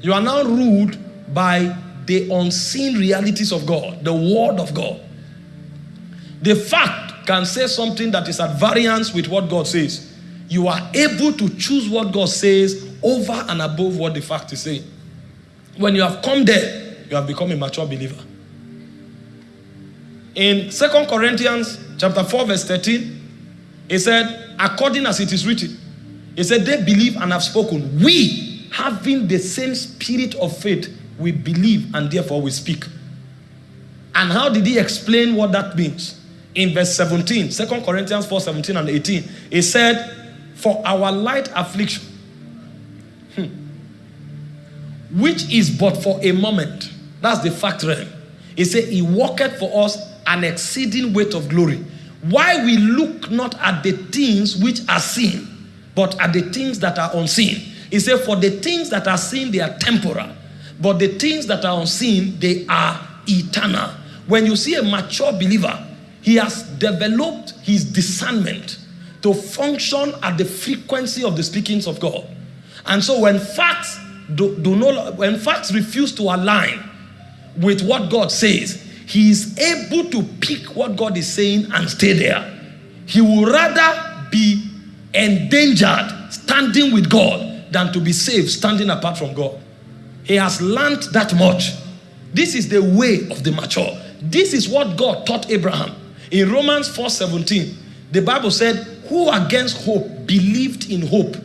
You are now ruled by the unseen realities of God, the Word of God. The fact can say something that is at variance with what God says, you are able to choose what God says over and above what the fact is saying. When you have come there, you have become a mature believer. In Second Corinthians chapter 4 verse 13, it said, according as it is written, it said, they believe and have spoken. We, having the same spirit of faith, we believe and therefore we speak. And how did he explain what that means? in verse 17, 2 Corinthians 4 17 and 18, it said, For our light affliction, hmm, which is but for a moment, that's the fact realm. He said, He worketh for us an exceeding weight of glory. Why we look not at the things which are seen, but at the things that are unseen. He said, For the things that are seen, they are temporal, but the things that are unseen, they are eternal. When you see a mature believer, he has developed his discernment to function at the frequency of the speakings of God. And so when facts do, do not, when facts refuse to align with what God says, he is able to pick what God is saying and stay there. He will rather be endangered standing with God than to be saved standing apart from God. He has learned that much. This is the way of the mature. This is what God taught Abraham. In Romans 4:17, the Bible said, Who against hope believed in hope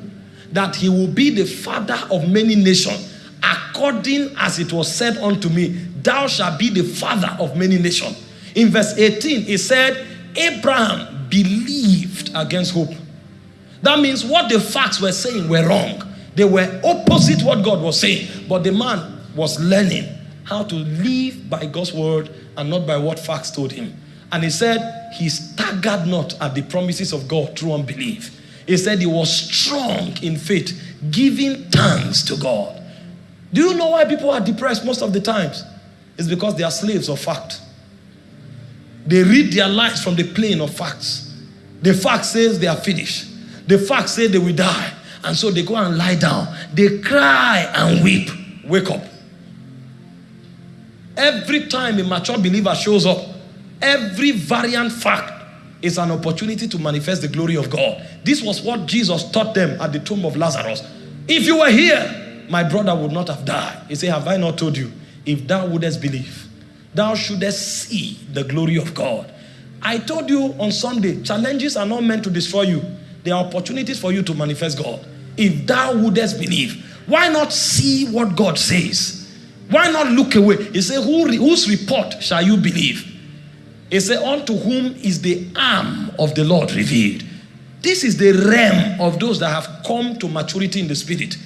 that he will be the father of many nations, according as it was said unto me, Thou shalt be the father of many nations. In verse 18, it said, Abraham believed against hope. That means what the facts were saying were wrong. They were opposite what God was saying. But the man was learning how to live by God's word and not by what facts told him. And he said, He staggered not at the promises of God through unbelief. He said he was strong in faith, giving thanks to God. Do you know why people are depressed most of the times? It's because they are slaves of fact. They read their lives from the plane of facts. The fact says they are finished. The fact says they will die. And so they go and lie down. They cry and weep. Wake up. Every time a mature believer shows up, every variant fact is an opportunity to manifest the glory of God. This was what Jesus taught them at the tomb of Lazarus. If you were here, my brother would not have died. He said, Have I not told you? If thou wouldest believe, thou shouldest see the glory of God. I told you on Sunday, challenges are not meant to destroy you. They are opportunities for you to manifest God. If thou wouldest believe, why not see what God says? Why not look away? He said, Who, Whose report shall you believe? He said, Unto whom is the arm of the Lord revealed? This is the realm of those that have come to maturity in the spirit.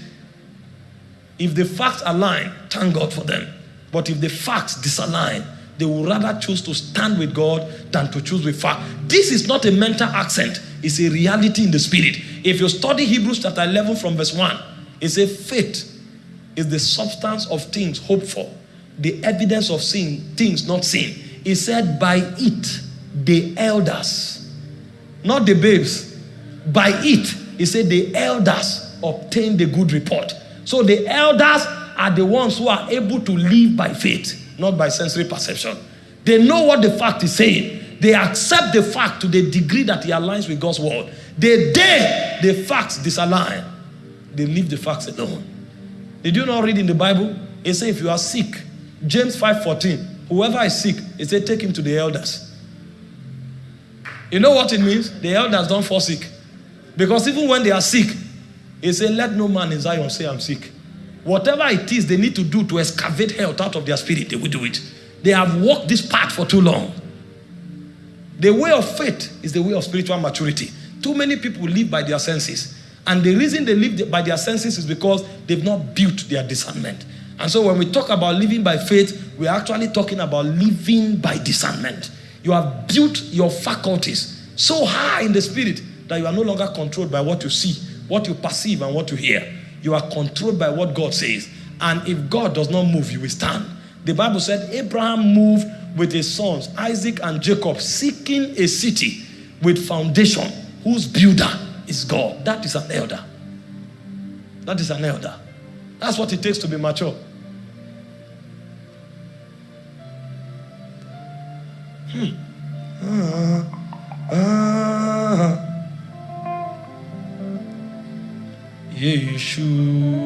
If the facts align, thank God for them. But if the facts disalign, they will rather choose to stand with God than to choose with fact. This is not a mental accent, it's a reality in the spirit. If you study Hebrews chapter 11 from verse 1, it says, Faith is the substance of things hoped for, the evidence of sin, things not seen. He said, By it, the elders, not the babes, by it, he said, the elders obtained the good report. So the elders are the ones who are able to live by faith not by sensory perception. They know what the fact is saying. They accept the fact to the degree that it aligns with God's word. The day the facts disalign, they leave the facts alone. Did you not read in the Bible? It says if you are sick, James 5:14, whoever is sick, it says take him to the elders. You know what it means? The elders don't fall sick. Because even when they are sick, it said, let no man in Zion say I'm sick. Whatever it is they need to do to excavate health out of their spirit, they will do it. They have walked this path for too long. The way of faith is the way of spiritual maturity. Too many people live by their senses. And the reason they live by their senses is because they've not built their discernment. And so when we talk about living by faith, we're actually talking about living by discernment. You have built your faculties so high in the spirit that you are no longer controlled by what you see, what you perceive, and what you hear. You are controlled by what God says. And if God does not move, you will stand. The Bible said Abraham moved with his sons, Isaac and Jacob, seeking a city with foundation whose builder is God. That is an elder. That is an elder. That's what it takes to be mature. Hmm. Uh, uh, Yeshua.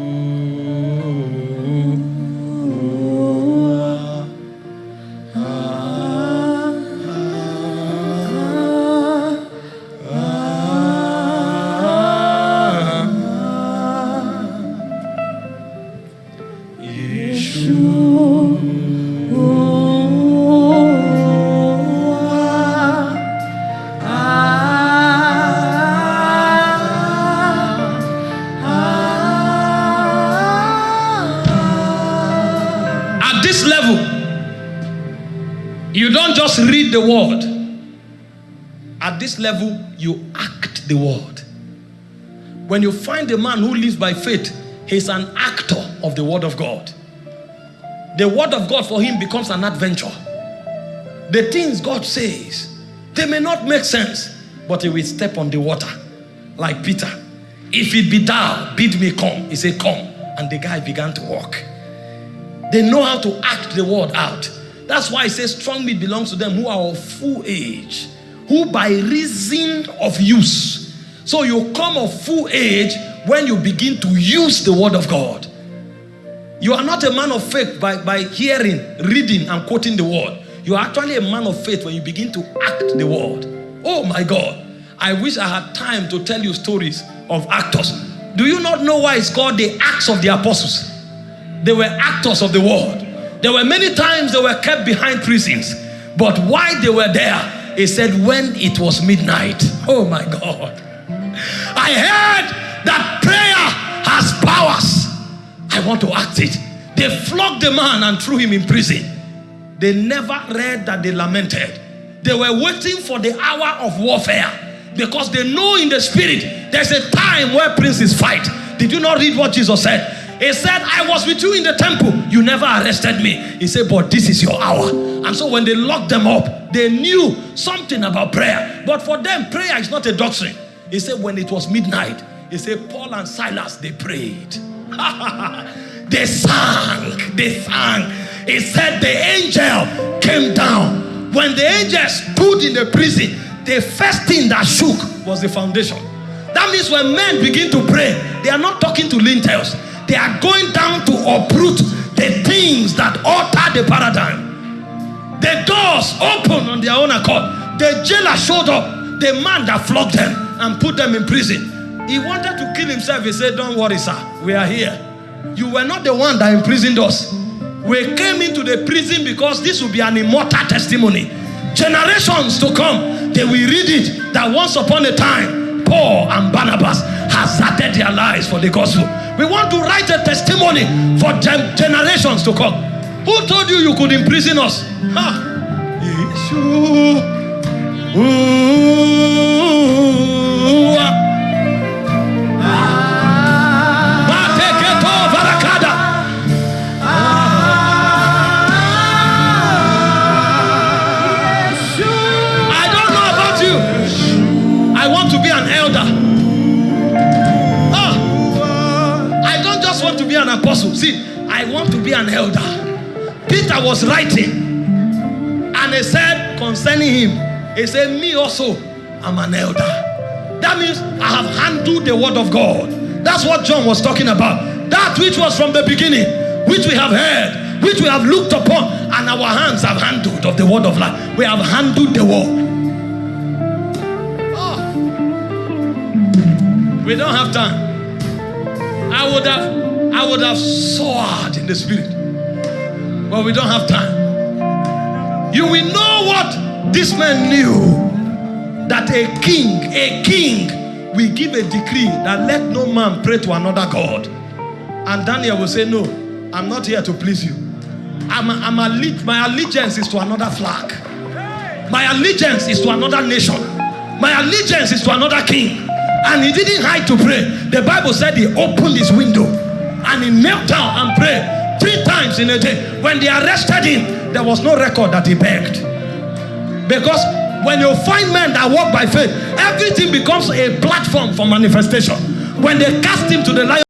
Level, you act the word. When you find a man who lives by faith, he's an actor of the word of God. The word of God for him becomes an adventure. The things God says, they may not make sense, but he will step on the water like Peter. If it be thou, bid me come. He said, Come. And the guy began to walk. They know how to act the word out. That's why he says strong meat belongs to them who are of full age, who by reason of use. So you come of full age when you begin to use the word of God. You are not a man of faith by, by hearing, reading, and quoting the word. You are actually a man of faith when you begin to act the word. Oh my God. I wish I had time to tell you stories of actors. Do you not know why it's called the Acts of the Apostles? They were actors of the word. There were many times they were kept behind prisons. But why they were there, he said, when it was midnight. Oh my God. I heard that prayer has powers. I want to act it. They flogged the man and threw him in prison. They never read that they lamented. They were waiting for the hour of warfare because they know in the spirit there's a time where princes fight. Did you not read what Jesus said? He said, I was with you in the temple. You never arrested me. He said, But this is your hour. And so when they locked them up, they knew something about prayer. But for them, prayer is not a doctrine. He said, When it was midnight, he said, Paul and Silas, they prayed. they sang. They sang. He said, The angel came down. When the angel stood in the prison, the first thing that shook was the foundation. That means when men begin to pray, they are not talking to lintels. They are going down to uproot the things that alter the paradigm. The doors open on their own accord. The jailer showed up, the man that flogged them and put them in prison. He wanted to kill himself. He said, Don't worry, sir. We are here. You were not the one that imprisoned us. We came into the prison because this will be an immortal testimony. Generations to come, they will read it that once upon a time, Paul and Barnabas hazarded their lives for the gospel. We want to write a testimony for gen generations to come. Who told you you could imprison us? Apostle. See, I want to be an elder. Peter was writing, and he said concerning him, he said, Me also, I'm an elder. That means I have handled the word of God. That's what John was talking about. That which was from the beginning, which we have heard, which we have looked upon, and our hands have handled of the word of life. We have handled the word. Oh. We don't have time. I would have I would have soared in the spirit. But we don't have time. You will know what this man knew that a king, a king will give a decree that let no man pray to another God. And Daniel will say, No, I'm not here to please you. I'm, I'm my allegiance is to another flag. My allegiance is to another nation. My allegiance is to another king. And he didn't hide to pray. The Bible said he opened his window and he knelt down and prayed three times in a day. When they arrested him, there was no record that he begged. Because when you find men that walk by faith, everything becomes a platform for manifestation. When they cast him to the lion,